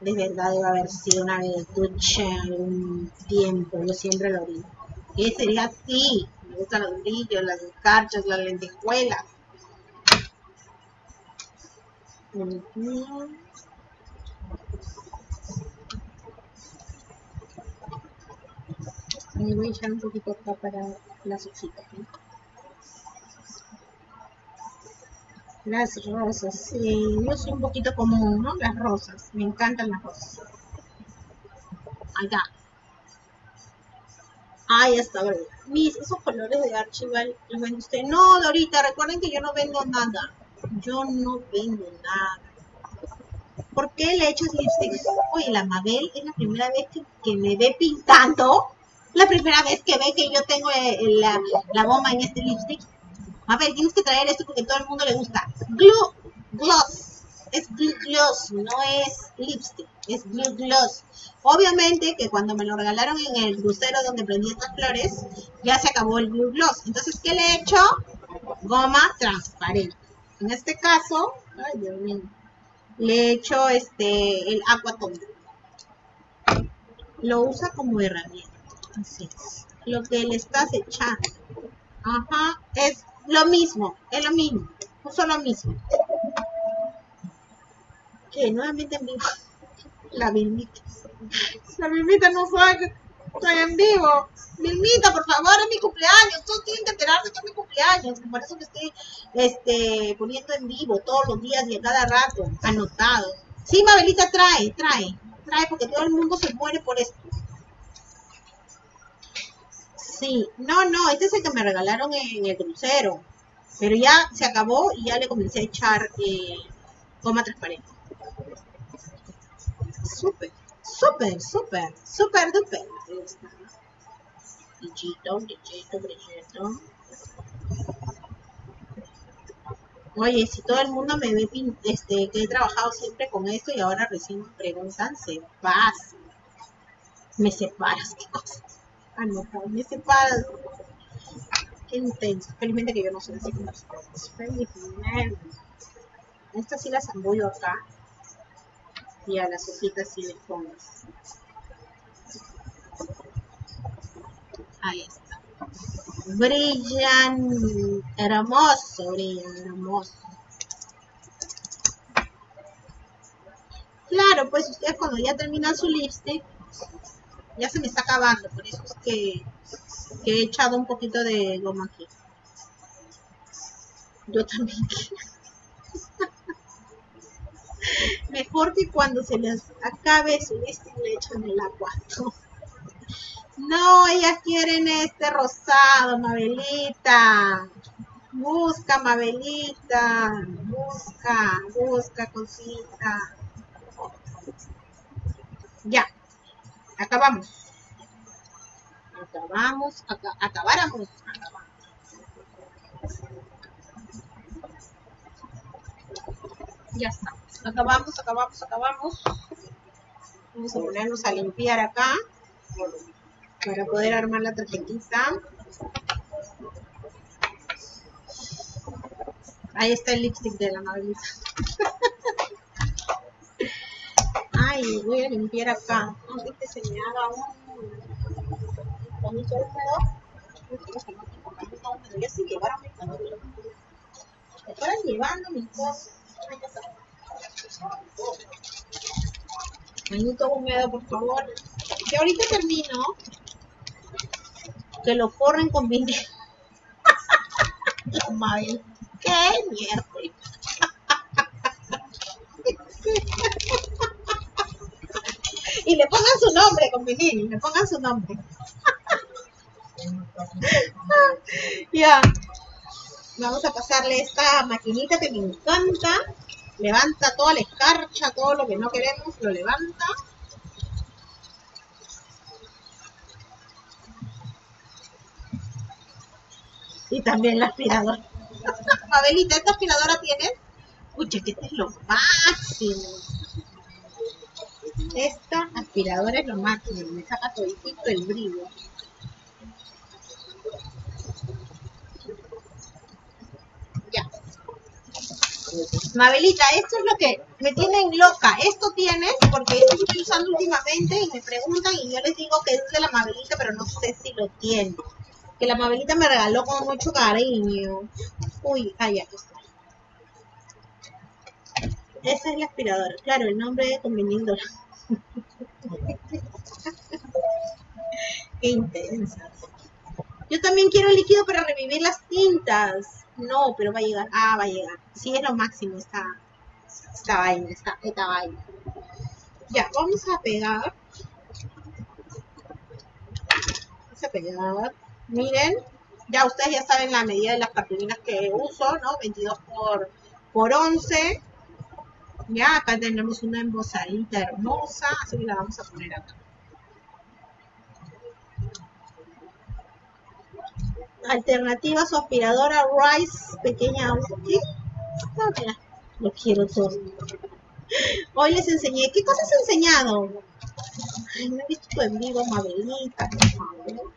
De verdad debe haber sido una ducha algún tiempo. Yo siempre lo digo. ¿Qué sería así? Me gustan los brillos, las escarchas, las lentejuelas. Me voy a echar un poquito acá para las hojitas. Las rosas, sí, yo soy un poquito común, ¿no? Las rosas, me encantan las rosas. Acá. Ahí está, ¿verdad? Mis, esos colores de Archival los vende usted. No, Dorita, recuerden que yo no vendo nada. Yo no vendo nada. ¿Por qué le echas lipstick? Oye, la Mabel es la primera vez que, me ve pintando. La primera vez que ve que yo tengo eh, la, la goma en este lipstick. A ver, tienes que traer esto porque todo el mundo le gusta. Glue Gloss. Es Glue Gloss, no es lipstick. Es Glue Gloss. Obviamente que cuando me lo regalaron en el crucero donde prendí estas flores, ya se acabó el Glue Gloss. Entonces, ¿qué le he hecho? Goma transparente. En este caso, ay Dios mío, le he hecho este, el Aquatone. Lo usa como herramienta. Lo que le estás echando. Ajá, es lo mismo, es lo mismo. Uso lo mismo. Que nuevamente en vivo. La Vilmita. La Vilmita no sabe que estoy en vivo. Vilmita, por favor, es mi cumpleaños. Todos tienen que enterarse que es mi cumpleaños. Por eso que estoy este, poniendo en vivo todos los días y a cada rato, anotado. Sí, Mabelita, trae, trae. Trae porque todo el mundo se muere por esto. Sí, no, no, este es el que me regalaron en el crucero. Pero ya se acabó y ya le comencé a echar eh, goma transparente. Súper, súper, súper, súper duper. Brillito, brillito, brillito. Oye, si todo el mundo me ve este, que he trabajado siempre con esto y ahora recién me preguntan, se pasa. Me separas, qué cosa. No, me separas. Qué intenso. Felizmente que yo no soy así como ustedes. Felizmente. Estas sí las zambullo acá. Y a las hojitas sí les pongo. Ahí está. Brillan. Hermoso, brillan, hermoso. Claro, pues ustedes cuando ya terminan su lipstick, ya se me está acabando, por eso es que he echado un poquito de goma aquí. Yo también Mejor que cuando se les acabe su lista le echan el agua. No, ellas quieren este rosado, Mabelita. Busca, Mabelita. Busca, busca, cosita. Ya. Acabamos acabamos, acabáramos, Ya está. Acabamos, acabamos, acabamos. Vamos a ponernos a limpiar acá para poder armar la tarjetita. Ahí está el lipstick de la Madelita. Ay, voy a limpiar acá. Antes haga un mis pañitos. Me fueron llevando mis cosas. Pañito húmedo, por favor. Que ahorita termino. Que lo corren con vinil. Madre. ¡Qué! Y le pongan su nombre con vinil, le pongan su nombre. ya. Vamos a pasarle esta maquinita que me encanta. Levanta toda la escarcha, todo lo que no queremos, lo levanta. Y también la aspiradora. Abelita, ¿esta aspiradora tienes? Escucha, que este es lo máximo. Esta aspiradora es lo máximo. Me saca todo el brillo. Mabelita, esto es lo que me tienen loca. Esto tienes, porque esto estoy usando últimamente y me preguntan y yo les digo que es de la Mabelita, pero no sé si lo tiene. Que la Mabelita me regaló con mucho cariño. Uy, ah, ya, está. Esa es la aspiradora. Claro, el nombre es conveniendo. Qué intensas. Yo también quiero líquido para revivir las tintas. No, pero va a llegar. Ah, va a llegar. Sí, es lo máximo esta, esta vaina, esta, esta vaina. Ya, vamos a pegar. Vamos a pegar. Miren, ya ustedes ya saben la medida de las cartulinas que uso, ¿no? 22 por, por 11. Ya, acá tenemos una embozadita hermosa, así que la vamos a poner acá. Alternativa su aspiradora Rice pequeña ¿Qué? Ah, mira, lo quiero todo. Hoy les enseñé. ¿Qué cosas he enseñado? Ay, no he visto tu en vivo, Mabelita, por favor.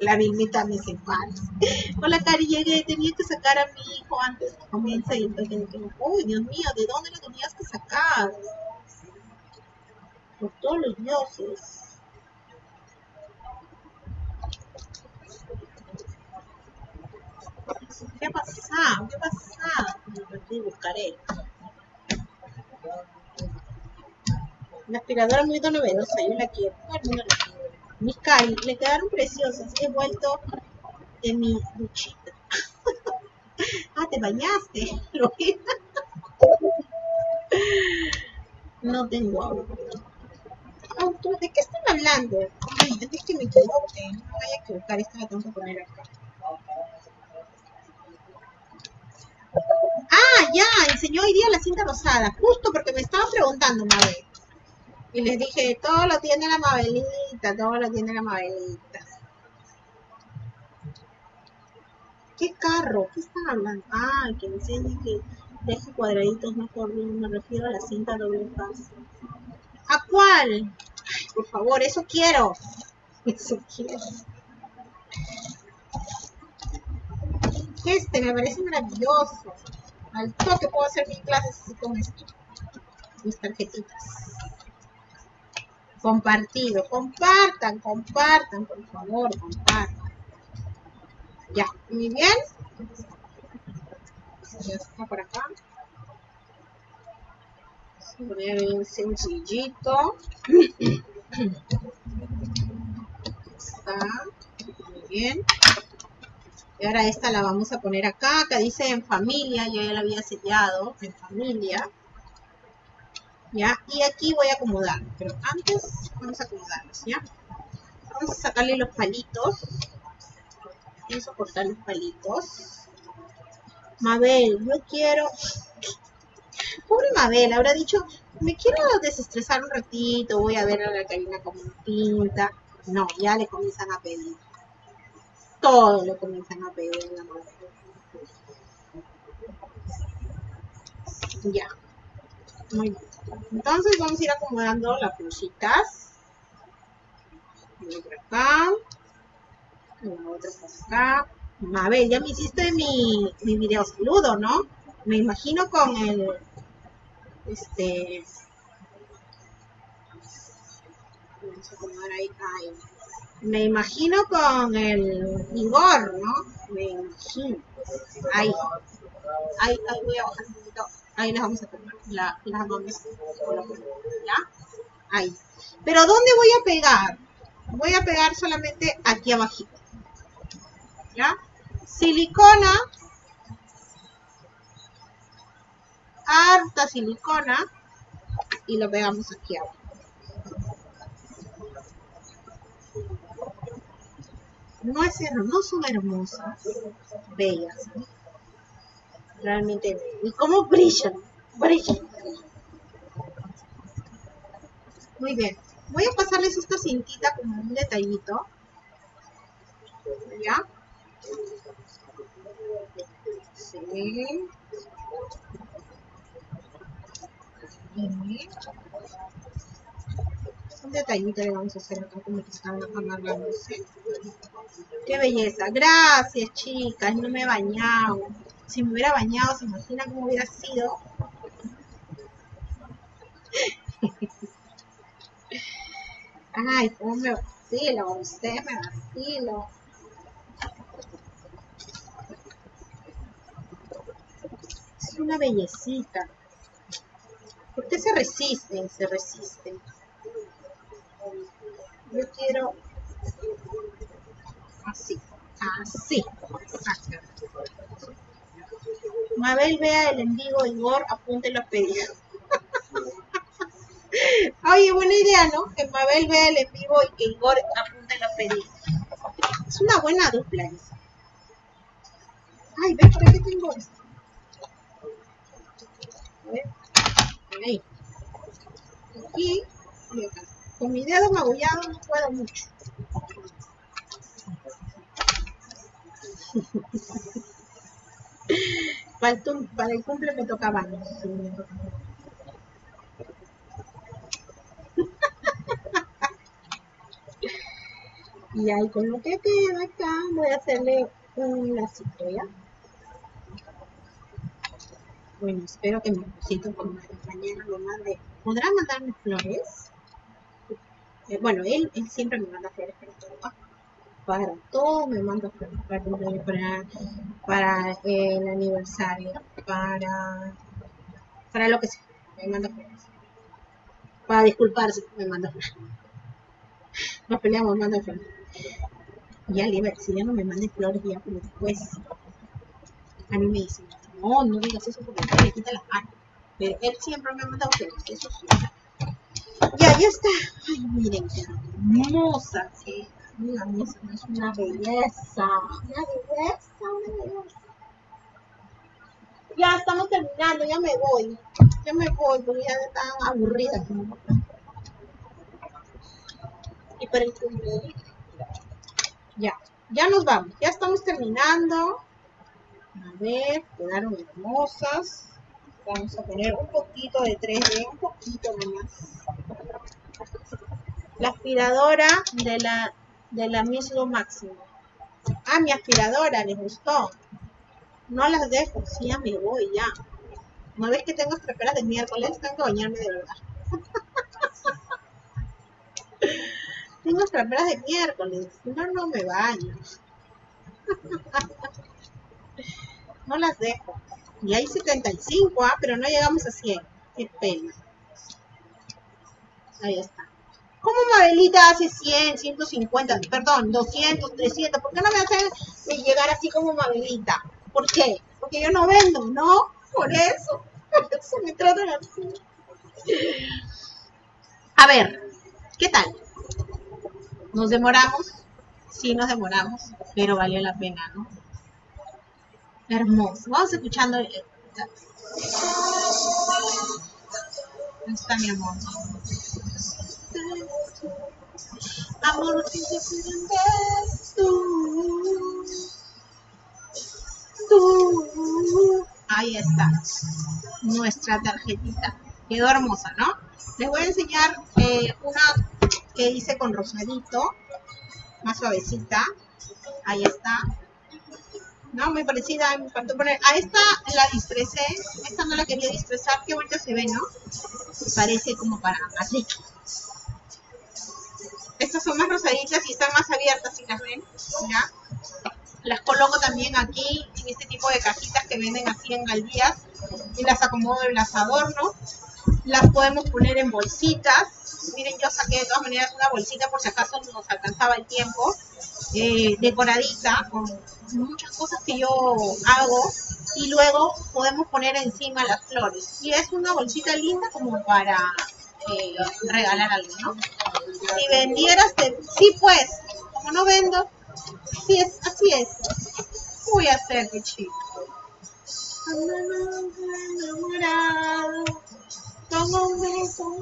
La Vilmita me separa. Hola, Cari, llegué. Tenía que sacar a mi hijo antes que comience y entonces dije, uy, Dios mío, ¿de dónde lo tenías que sacar? Por todos los dioses. ¿Qué ha pasado? ¿Qué ha pasado? Me buscaré. La aspiradora muy novedosa, yo la quiero. Mis cari, le quedaron preciosas. He vuelto de mi duchita. ah, te bañaste. no tengo agua. ¿De qué están hablando? Ay, antes que me equivoque. No vaya a equivocar. Esta la tengo que poner acá. Ah, ya, enseñó hoy día la cinta rosada, justo porque me estaba preguntando, Mabel. Y les dije, todo lo tiene la Mabelita, todo lo tiene la Mabelita. ¿Qué carro? ¿Qué están hablando? Ah, que enseñe que deje cuadraditos mejor, me refiero a la cinta doble faz. ¿A cuál? Ay, por favor, eso quiero. Eso quiero. Este me parece maravilloso. Al toque puedo hacer mis clases con esto. Mis tarjetitas. Compartido. Compartan, compartan, por favor, compartan. Ya, muy bien. Ya está por acá. Poner bien sencillito. Está. Muy bien. Y ahora esta la vamos a poner acá. Acá dice en familia. Yo ya la había sellado. En familia. ¿Ya? Y aquí voy a acomodar. Pero antes vamos a acomodarlos, ¿ya? Vamos a sacarle los palitos. Vamos a cortar los palitos. Mabel, yo quiero... Pobre Mabel, habrá dicho, me quiero desestresar un ratito, voy a ver a la Karina como pinta. No, ya le comienzan a pedir todo lo comienzan a pedir la mano. Ya. Muy bien. Entonces vamos a ir acomodando las plusitas. Una acá. Una otra por acá. Mabel, ya me hiciste mi, mi video saludo, ¿no? Me imagino con el... Este... Vamos a acomodar ahí. ahí me imagino con el Igor, ¿no? Me imagino. Ahí. Ahí, ahí voy a bajar un poquito. Ahí las vamos a pegar. La, las vamos. ¿Ya? Ahí. Pero ¿dónde voy a pegar? Voy a pegar solamente aquí abajito. ¿Ya? Silicona. Harta silicona. Y lo pegamos aquí abajo. no es son hermosas, bellas, realmente ¿Y cómo brillan? Brillan. Muy bien. Voy a pasarles esta cintita como un detallito. ¿Ya? Sí. Un detallito le vamos a hacer acá como que están amarrándose. Qué belleza. Gracias, chicas. No me he bañado. Si me hubiera bañado, se imagina cómo hubiera sido. Ay, cómo me vacilo. Usted me vacilo. Es una bellecita. ¿Por qué se resisten? Se resisten. Yo quiero Así, así. Mabel vea el envigo Igor, apunte los pedidos. Oye, buena idea, ¿no? Que Mabel vea el en vivo y que Igor apunte los pedidos. Es una buena dupla esa. Ay, ¿ves por qué tengo esto? A ver. Ahí. Y acá. Con mi dedo magullado no puedo mucho. para, el, cumple me toca baño. y ahí con lo que queda acá voy a hacerle un lacito ya bueno espero que mi esposito por mañana me mande podrá mandarme flores eh, bueno él, siempre me manda flores para todo para todo me manda flores para, para, para el aniversario para para lo que sea me manda flores para disculparse me manda flores nos peleamos, me manda flores ya le si ya no me mande flores ya, después a mí me dicen, no, no digas eso porque le quita las manos. Pero él siempre me ha mandado flores, eso sí. Ya, ya está. Ay, miren qué hermosa que es una belleza. Una belleza, una belleza. Ya estamos terminando, ya me voy. Ya me voy porque ya están aburrida. Y para el ya, ya nos vamos, ya estamos terminando. A ver, quedaron hermosas. Vamos a poner un poquito de 3D, un poquito nomás. La aspiradora de la, de la mismo máximo. Ah, mi aspiradora, les gustó. No las dejo, sí, ya me voy, ya. ¿No ves que tengo estraperas de miércoles? Tengo que bañarme de verdad. Tengo traperas de miércoles, no, no me baño. no las dejo. Y hay 75, ¿ah? pero no llegamos a 100. Qué pena. Ahí está. ¿Cómo Mabelita hace 100, 150, perdón, 200, 300? ¿Por qué no me hacen llegar así como Mabelita? ¿Por qué? Porque yo no vendo, ¿no? Por eso. Por eso me tratan así. A ver, ¿qué tal? Nos demoramos, sí nos demoramos, pero valió la pena, ¿no? Hermoso. Vamos escuchando. Ahí está mi amor. Amor, tú. Tú. Ahí está. Nuestra tarjetita. Quedó hermosa, ¿no? Les voy a enseñar eh, una que hice con rosadito, más suavecita. Ahí está. No, muy parecida, me faltó poner. A esta la disfresé, esta no la quería disfresar, qué bonita se ve, ¿no? Parece como para Madrid. Estas son más rosaditas y están más abiertas, si las ven, ¿ya? Las coloco también aquí, en este tipo de cajitas que venden así en galdías, y las acomodo en las adorno. Las podemos poner en bolsitas, miren, yo saqué de todas maneras una bolsita por si acaso nos alcanzaba el tiempo, eh, decoradita, con muchas cosas que yo hago, y luego podemos poner encima las flores. Y es una bolsita linda como para eh, regalar algo, ¿no? Si vendieras, sí pues, como no vendo, sí es, así es. ¿Qué voy a hacer, qué chico? un beso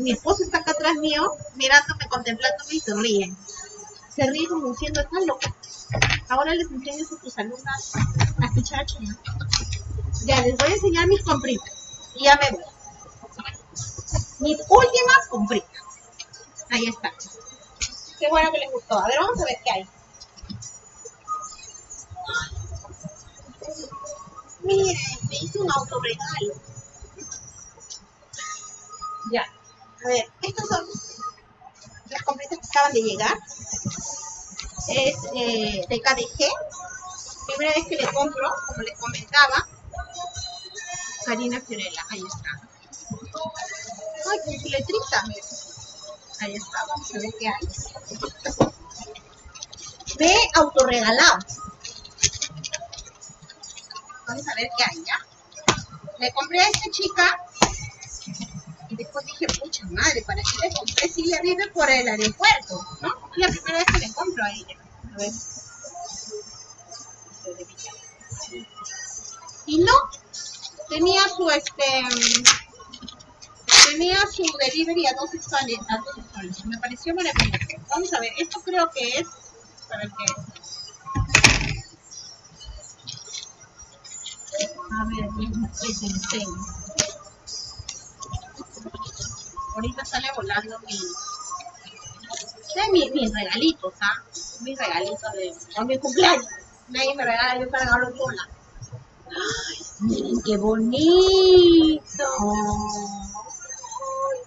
mi, esposo está acá atrás mío, mirándome, contemplándome y se ríe. Se ríe como diciendo, estás loca. Ahora les enseño a tus alumnas a escuchar Ya, les voy a enseñar mis compritas. Y ya me voy. Mis últimas compritas. Ahí está. Qué bueno que les gustó. A ver, vamos a ver qué hay. Miren, me hice un autorregalo. Ya. A ver, estas son las completas que acaban de llegar. Es eh, de KDG. Primera vez que le compro, como les comentaba. Karina Fiorella, ahí está. Ay, qué letrita. Ahí está, vamos a ver qué hay. Me autorregalados. Vamos a ver qué hay, ¿ya? Le compré a esta chica y después dije, pucha madre, ¿para qué le compré si ella vive por el aeropuerto? ¿No? Es la primera vez que le compro a ella. A ver. Y no, tenía su este tenía su delivery a dos soles, a dos soles. Me pareció maravilloso. Vamos a ver, esto creo que es para qué A ver, les enseño. Ahorita sale volando mi, de mi, mis regalitos, ¿ah? Mis regalitos de, de mi cumpleaños. Nadie me regala, yo para regalarlo sola. Ay, miren qué bonito.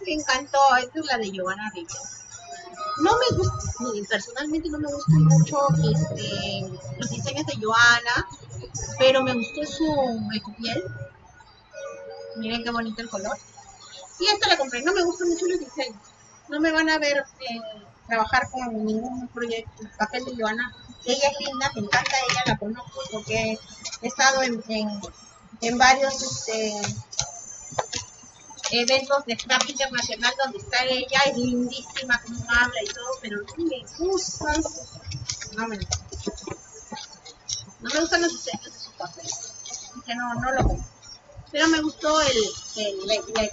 Me encantó. Esta es la de Giovanna Rico. No me gusta, personalmente no me gustan mucho este, los diseños de Joana, pero me gustó su ecopiel. Miren qué bonito el color. Y esta la compré. No me gustan mucho los diseños. No me van a ver eh, trabajar con ningún proyecto. Papel de Joana. Ella es linda, me encanta ella, la conozco porque he estado en, en, varios este, eventos de scrap internacional donde está ella, es lindísima, como habla y todo, pero no me gustan, no me, gustan los diseños de su papel, que no, no lo. Pero me gustó el, el, el, el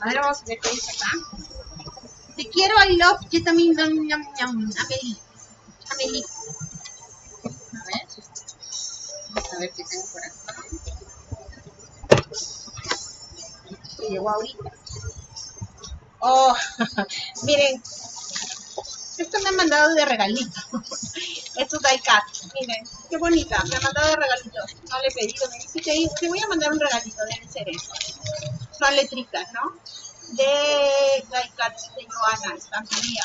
A ver, vamos a ver qué dice acá. Te quiero, I love, yo también, Amelie. Amelie. A ver. A ver qué tengo por acá. Que llegó ahorita. Oh, miren. Esto me han mandado de regalito. Estos cat Miren, qué bonita. Me han mandado de regalito. No le he pedido. Te voy a mandar un regalito. Deben ser eso. Son letritas, ¿no? De cat de Joana, estampilla.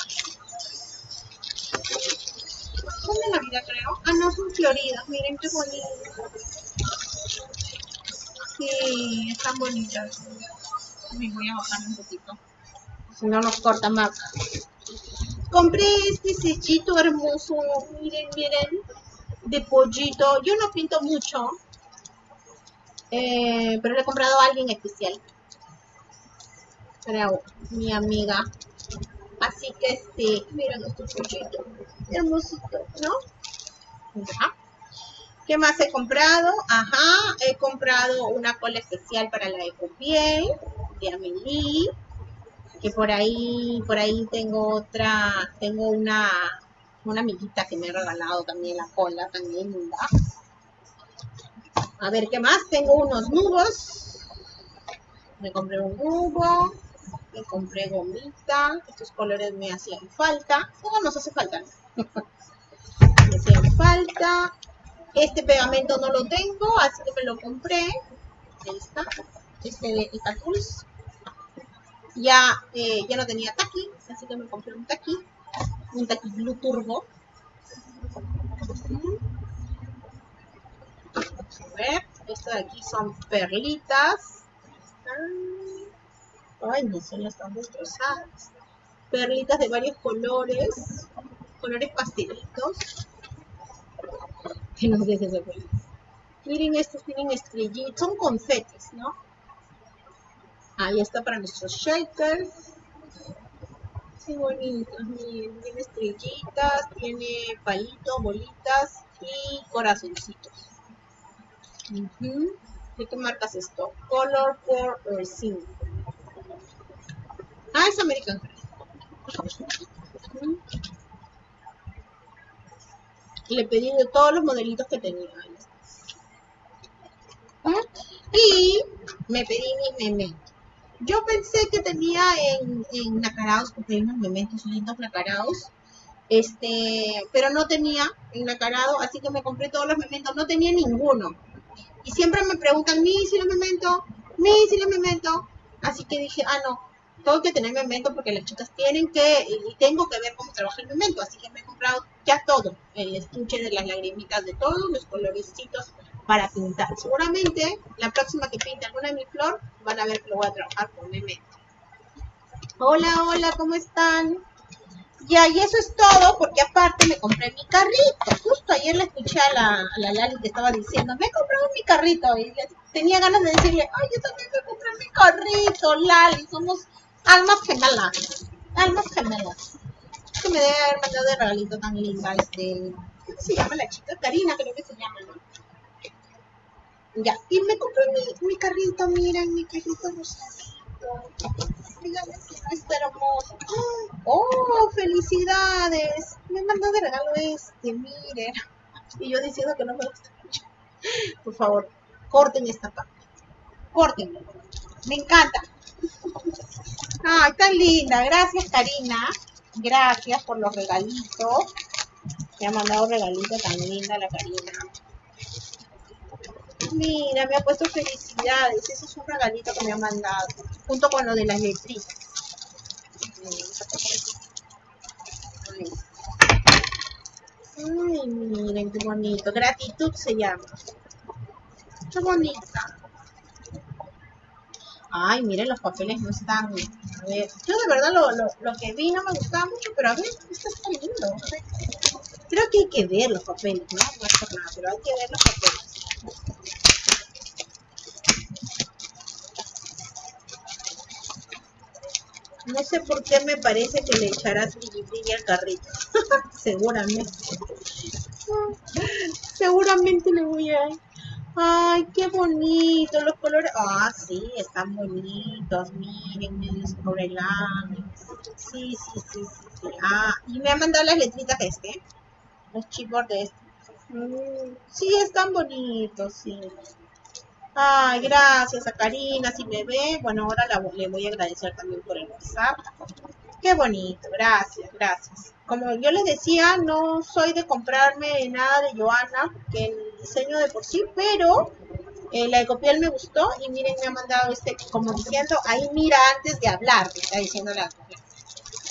Son de Navidad, creo. Ah, no, son floridas. Miren qué bonitas. Sí, están bonitas. Me voy a bajar un poquito. Si no nos corta más. Compré este sellito hermoso. Miren, miren. De pollito. Yo no pinto mucho. Eh, pero le he comprado a alguien especial. Para mi amiga. Así que sí, miren este pollito. Hermosito, ¿no? ¿Qué más he comprado? Ajá, he comprado una cola especial para la ecopiel Amelie. Que por ahí, por ahí tengo otra, tengo una, una amiguita que me ha regalado también la cola, también linda. A ver, ¿qué más? Tengo unos nubos. Me compré un nubo me compré gomita, estos colores me hacían falta, no nos hace falta, me hacían falta, este pegamento no lo tengo, así que me lo compré, ahí está, este de Itatools, ya, eh, ya no tenía taqui, así que me compré un taqui, un taqui Blue Turbo, a ver, esto de aquí son perlitas, Ay, no son están destrozadas. Perlitas de varios colores, colores pastelitos. Que no dejes de ver. Miren, estos tienen estrellitas, son confetes, ¿no? Ahí está para nuestros shakers. Qué bonitos, miren, tiene estrellitas, tiene palitos, bolitas y corazoncitos. ¿De qué marcas esto? Color for Resin. Ah, es American Le pedí de todos los modelitos que tenía. Y me pedí mis mementos. Yo pensé que tenía en, en nacarados, porque hay unos mementos lindos nacarados. Este, pero no tenía en nacarado, así que me compré todos los mementos. No tenía ninguno. Y siempre me preguntan, ¿mi si los mementos? ¿Mi si los mementos? Así que dije, ah, no, tengo que tener memento porque las chicas tienen que, y tengo que ver cómo trabaja el memento, así que me he comprado ya todo, el estuche de las lagrimitas de todos los colorecitos para pintar. Seguramente la próxima que pinte alguna de mi flor van a ver que lo voy a trabajar con memento. Hola, hola, ¿cómo están? Ya, y eso es todo, porque aparte me compré mi carrito. Justo ayer le escuché a la, a la Lali que estaba diciendo, me he comprado mi carrito. Y tenía ganas de decirle, ay, yo también me compré mi carrito, Lali. Somos almas gemelas. Almas gemelas. Que me debe haber mandado de regalito tan linda. Este, ¿Cómo se llama la chica? Karina, creo que se llama, ¿no? Ya, y me compré mi, mi carrito, miren, mi carrito rosadito. Díganme no está hermoso. ¡Oh, felicidades! Me mandó de regalo este, miren. Y yo diciendo que no me gusta mucho. Por favor, corten esta parte. Corten. Me encanta. Ay, tan linda. Gracias, Karina. Gracias por los regalitos. Me ha mandado un regalito tan linda la Karina. Mira, me ha puesto felicidades. Ese es un regalito que me ha mandado. Junto con lo de las letritas. Ay, miren qué bonito. Gratitud se llama. Qué bonita. Ay, miren, los papeles no están. A ver, yo de verdad lo, lo, lo que vi no me gustaba mucho, pero a ver, esto está lindo. Creo que hay que ver los papeles, ¿no? No es por nada, pero hay que ver los papeles. No sé por qué me parece que le echarás brilli al carrito. Seguramente. Seguramente le voy a... Ay, qué bonito los colores. Ah, sí, están bonitos. Miren, medio escobrelantes. Sí, sí, sí, sí, sí. Ah, y me han mandado las letritas este. Los chipboard de este. Mm, sí, están bonitos, sí. Ay, gracias a Karina, si me ve. Bueno, ahora la, le voy a agradecer también por el WhatsApp. Qué bonito, gracias, gracias. Como yo les decía, no soy de comprarme nada de Joana, que el diseño de por sí, pero eh, la Ecopiel me gustó y miren, me ha mandado este, como diciendo, ahí mira antes de hablar, me está diciendo la,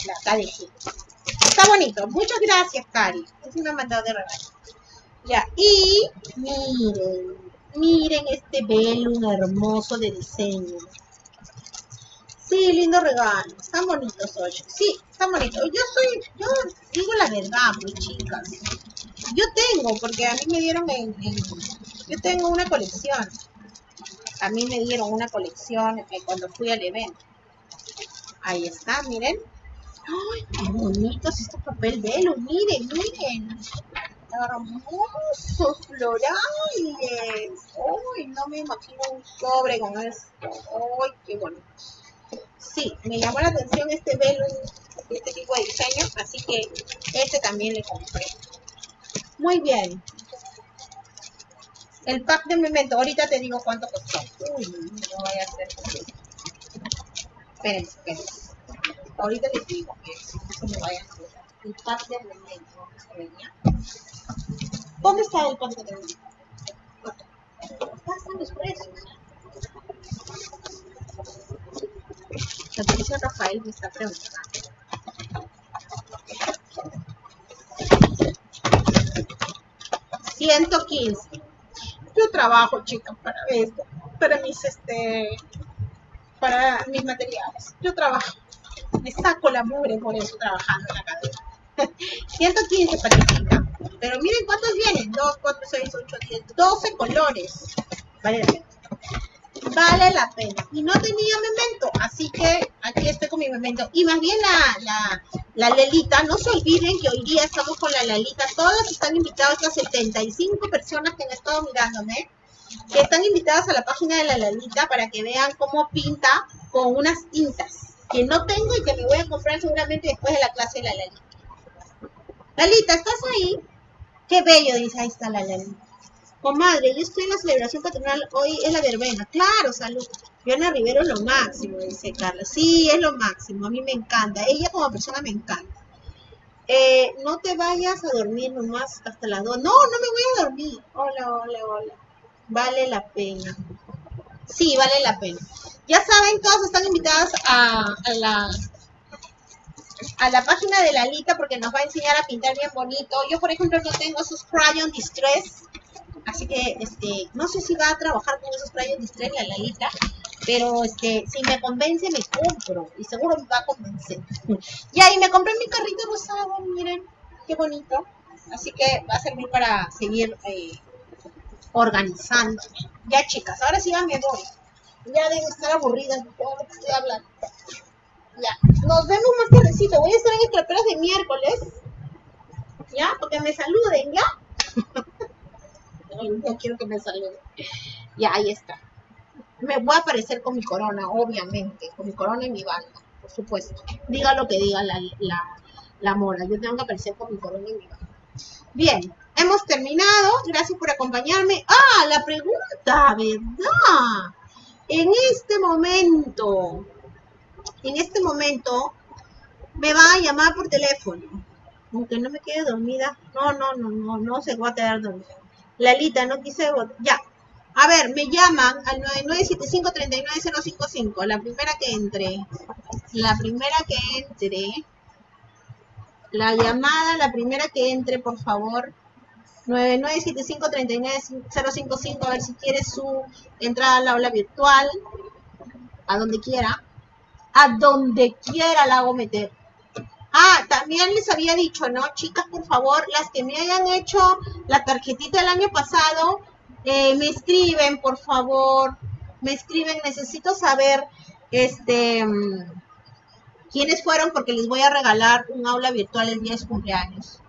la KDG. Está bonito, muchas gracias, Cari. Es ha mandado de regalo. Ya, y miren, Miren este velo hermoso de diseño. Sí, lindo regalo. Están bonitos hoy. Sí, están bonitos. Yo soy, yo digo la verdad, pues chicas. Yo tengo, porque a mí me dieron en, yo tengo una colección. A mí me dieron una colección eh, cuando fui al evento. Ahí está, miren. ¡Ay, qué bonitos estos papel velo! Miren, miren hermosos florales. Uy, no me imagino un sobre con esto. Uy, qué bonito. Sí, me llamó la atención este velo, este tipo de diseño, así que este también le compré. Muy bien. El pack de memento, ahorita te digo cuánto costó. Uy, no vaya a ser. Espérense, espérense. Ahorita les digo que no vaya a hacer. El de ¿Dónde está el pack de? Acá están los precios. Patricia Rafael me está preguntando. ¿115? Yo trabajo, chicas, para esto, para mis, este, para mis materiales. Yo trabajo. Me saco la mugre por eso trabajando en la cadena. 115 Patricia. Pero miren cuántos vienen. 2, 4, 6, 8, 10, 12 colores. Vale la pena. Vale la pena. Y no tenía memento, así que aquí estoy con mi memento. Y más bien la, la, la Lelita, no se olviden que hoy día estamos con la Lelita. Todas están invitadas, las 75 personas que han estado mirándome, que están invitadas a la página de la Lelita para que vean cómo pinta con unas tintas que no tengo y que me voy a comprar seguramente después de la clase de la Lalita. Lalita, ¿estás ahí? Qué bello, dice, ahí está la Lalita. Comadre, yo estoy en la celebración patronal, hoy es la verbena. Claro, salud. Joana Rivero es lo máximo, dice Carla. Sí, es lo máximo, a mí me encanta. Ella como persona me encanta. Eh, no te vayas a dormir nomás hasta las dos. No, no me voy a dormir. Hola, hola, hola. Vale la pena. Sí, vale la pena. Ya saben, todas están invitadas a, a la a la página de Lalita porque nos va a enseñar a pintar bien bonito. Yo, por ejemplo, no tengo esos crayon distress, así que este, no sé si va a trabajar con esos crayon distress la Lalita, Pero es que si me convence, me compro. Y seguro me va a convencer. y ahí me compré mi carrito rosado, miren, qué bonito. Así que va a servir para seguir eh, organizando. Ya, chicas, ahora sí ya me voy. Ya deben estar aburridas de todo lo que estoy hablando. Ya, nos vemos más tardecito. Voy a estar en Escraperas de miércoles. ¿Ya? Porque me saluden, ¿ya? no quiero que me saluden. Ya, ahí está. Me voy a aparecer con mi corona, obviamente. Con mi corona y mi banda, por supuesto. Diga lo que diga la, la, la mora. Yo tengo que aparecer con mi corona y mi banda. Bien, hemos terminado. Gracias por acompañarme. Ah, la pregunta, ¿verdad? En este momento, en este momento, me va a llamar por teléfono. Aunque no me quede dormida. No, no, no, no, no se va a quedar dormida. Lalita, no quise Ya. A ver, me llaman al 9975-39055. La primera que entre. La primera que entre. La llamada, la primera que entre, por favor. 9975-39055. A ver si quiere su entrada al aula virtual. A donde quiera. A donde quiera la hago meter. Ah, también les había dicho, ¿no? Chicas, por favor, las que me hayan hecho la tarjetita el año pasado, eh, me escriben, por favor. Me escriben, necesito saber, este, quiénes fueron porque les voy a regalar un aula virtual el día de su cumpleaños.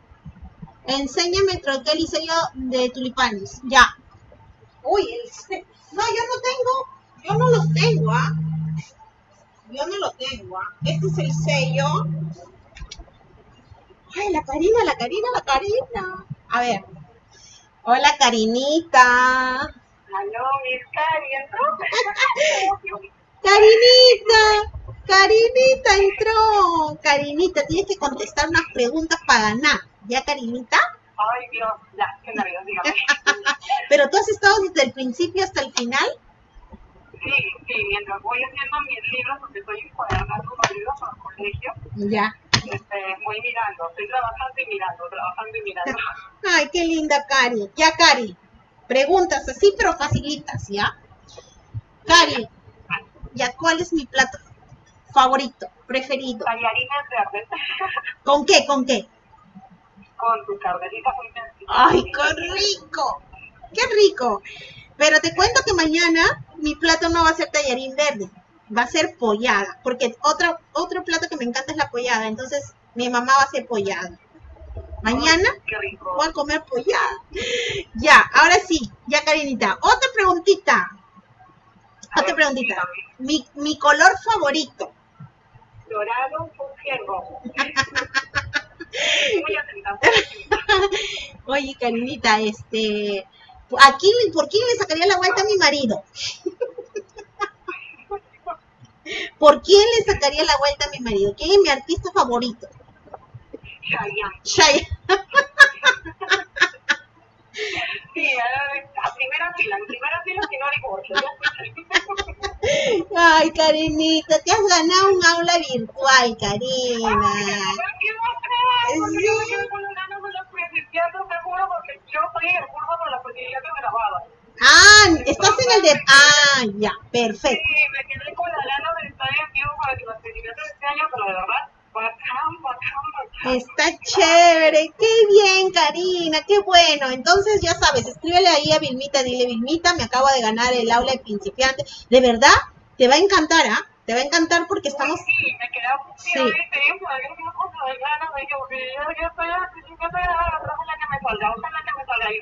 Enséñame el sello de tulipanes. Ya. Uy, no, yo no tengo, yo no los tengo, ¿ah? Yo no lo tengo, ¿ah? Este es el sello Ay, la Karina, la Karina, la Karina. A ver. Hola, Karinita. Aló, mis Cari, Karinita, Karinita entró. Karinita, tienes que contestar unas preguntas para ganar. ¿Ya, Karinita? Ay, Dios, ya, qué nervios, dígame. ¿Pero tú has estado desde el principio hasta el final? Sí, sí, mientras voy haciendo mis libros, porque estoy encuadernando los libros para el colegio. Ya este, voy mirando, estoy trabajando y mirando, trabajando y mirando. Ay, qué linda Cari. Ya, Cari, preguntas así, pero facilitas, ¿ya? Cari, ¿ya cuál es mi plato favorito, preferido? Tallarines verdes. ¿Con qué, con qué? Con tu carnelita muy ¡Ay, qué rico! ¡Qué rico! Pero te cuento que mañana mi plato no va a ser tallarín verde va a ser pollada, porque otro, otro plato que me encanta es la pollada, entonces mi mamá va a hacer pollada. Mañana voy a comer pollada. Ya, ahora sí, ya Karinita. Otra preguntita. Otra preguntita. Mi, mi color favorito. Dorado, fucsia rojo. Oye, Karinita, este, aquí, ¿por quién le sacaría la vuelta a mi marido? ¿Por quién le sacaría la vuelta a mi marido? ¿Quién es mi artista favorito? Chayanne. Chayanne. sí, a, primera fila, en primera fila si no divorcio. Ay, Karinita, te has ganado un aula virtual, Karina. Ay, ¿qué sí. Yo me con ganas de los juro, porque yo en el con la principiantes grabada. Ah, estás en el de... Ah, ya, perfecto. Sí, me quedé con de estar en vivo para que de este año, pero de verdad, bacán, bacán, bacán. Está chévere, qué bien, Karina, qué bueno. Entonces, ya sabes, escríbele ahí a Vilmita, dile, Vilmita, me acabo de ganar el aula de principiante. De verdad, te va a encantar, ¿ah? Te va a encantar porque estamos... Sí, me sí. yo, yo estoy a que me salga, ojalá que me salga ahí.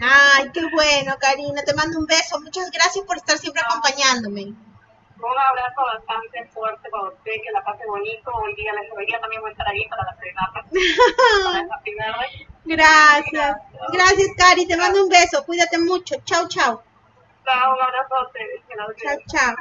Ay, qué bueno, Karina. Te mando un beso. Muchas gracias por estar siempre acompañándome. Un abrazo bastante fuerte para usted, que la pase bonito. Hoy día, hoy día también voy a estar ahí para la primera. Gracias. Gracias, Cari. Te mando un beso. Cuídate mucho. Chao, chao. Chao, un abrazo Chao, chao.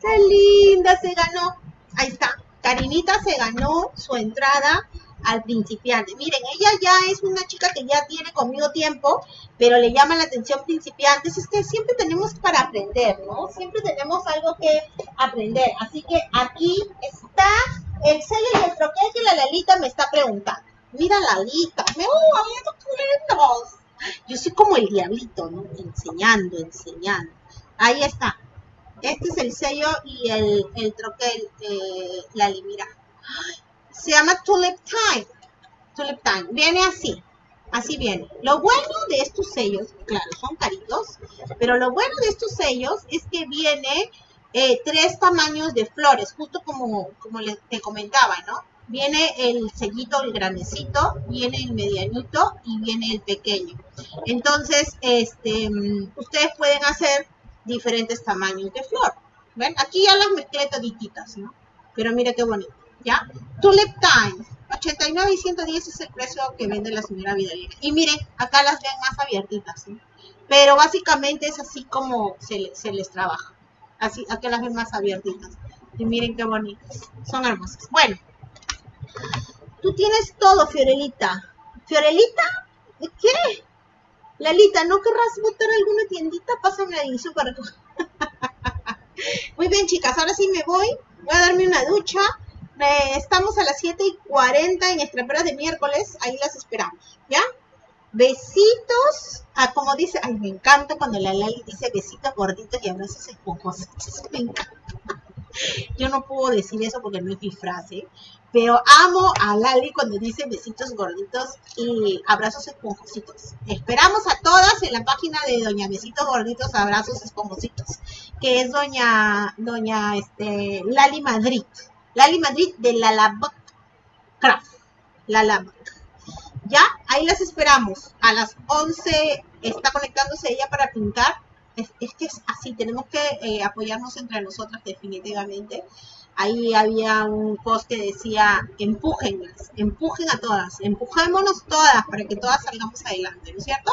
Qué linda, se ganó. Ahí está. Karinita se ganó su entrada al principiante. Miren, ella ya es una chica que ya tiene conmigo tiempo, pero le llama la atención principiantes. Es que siempre tenemos para aprender, ¿no? Siempre tenemos algo que aprender. Así que aquí está el sello y el troquel que la Lalita me está preguntando. Mira, Lalita, me oh, Yo soy como el diablito, ¿no? Enseñando, enseñando. Ahí está. Este es el sello y el, el troquel, la mira. Se llama Tulip Time. Tulip Time. Viene así. Así viene. Lo bueno de estos sellos, claro, son caritos, pero lo bueno de estos sellos es que viene eh, tres tamaños de flores, justo como, como les, te comentaba, ¿no? Viene el sellito, el grandecito, viene el medianito y viene el pequeño. Entonces, este, mm, ustedes pueden hacer diferentes tamaños de flor. ¿Ven? Aquí ya las mezclé todititas, ¿no? Pero mira qué bonito, ¿ya? Tulip Time, 89 y 110 es el precio que vende la señora Vidalina. Y miren, acá las ven más abiertitas, ¿no? Pero básicamente es así como se, se les trabaja. Así, acá las ven más abiertitas. Y miren qué bonitas. Son hermosas. Bueno, tú tienes todo, Fiorelita. ¿Fiorelita? ¿De qué? Lalita, ¿no querrás botar alguna tiendita? Pásame ahí, súper. Muy bien, chicas, ahora sí me voy. Voy a darme una ducha. estamos a las 7 y 40 en Estraperas de miércoles. Ahí las esperamos, ¿ya? Besitos. Como dice, ay, me encanta cuando la Lali dice besitos gorditos y abrazos esponjosos. Me encanta. Yo no puedo decir eso porque no es mi frase, pero amo a Lali cuando dice besitos gorditos y abrazos esponjositos. Esperamos a todas en la página de Doña Besitos Gorditos, Abrazos Esponjositos, que es Doña, Doña este, Lali Madrid. Lali Madrid de la Craft. Ya, ahí las esperamos. A las 11 está conectándose ella para pintar es, que es así, tenemos que eh, apoyarnos entre nosotras definitivamente. Ahí había un post que decía, empújenlas, empujen a todas, empujémonos todas para que todas salgamos adelante, ¿no es cierto?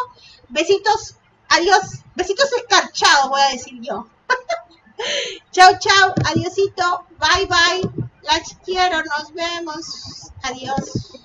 Besitos, adiós, besitos escarchados, voy a decir yo. chao, chao, adiosito, bye, bye, las quiero, nos vemos, adiós.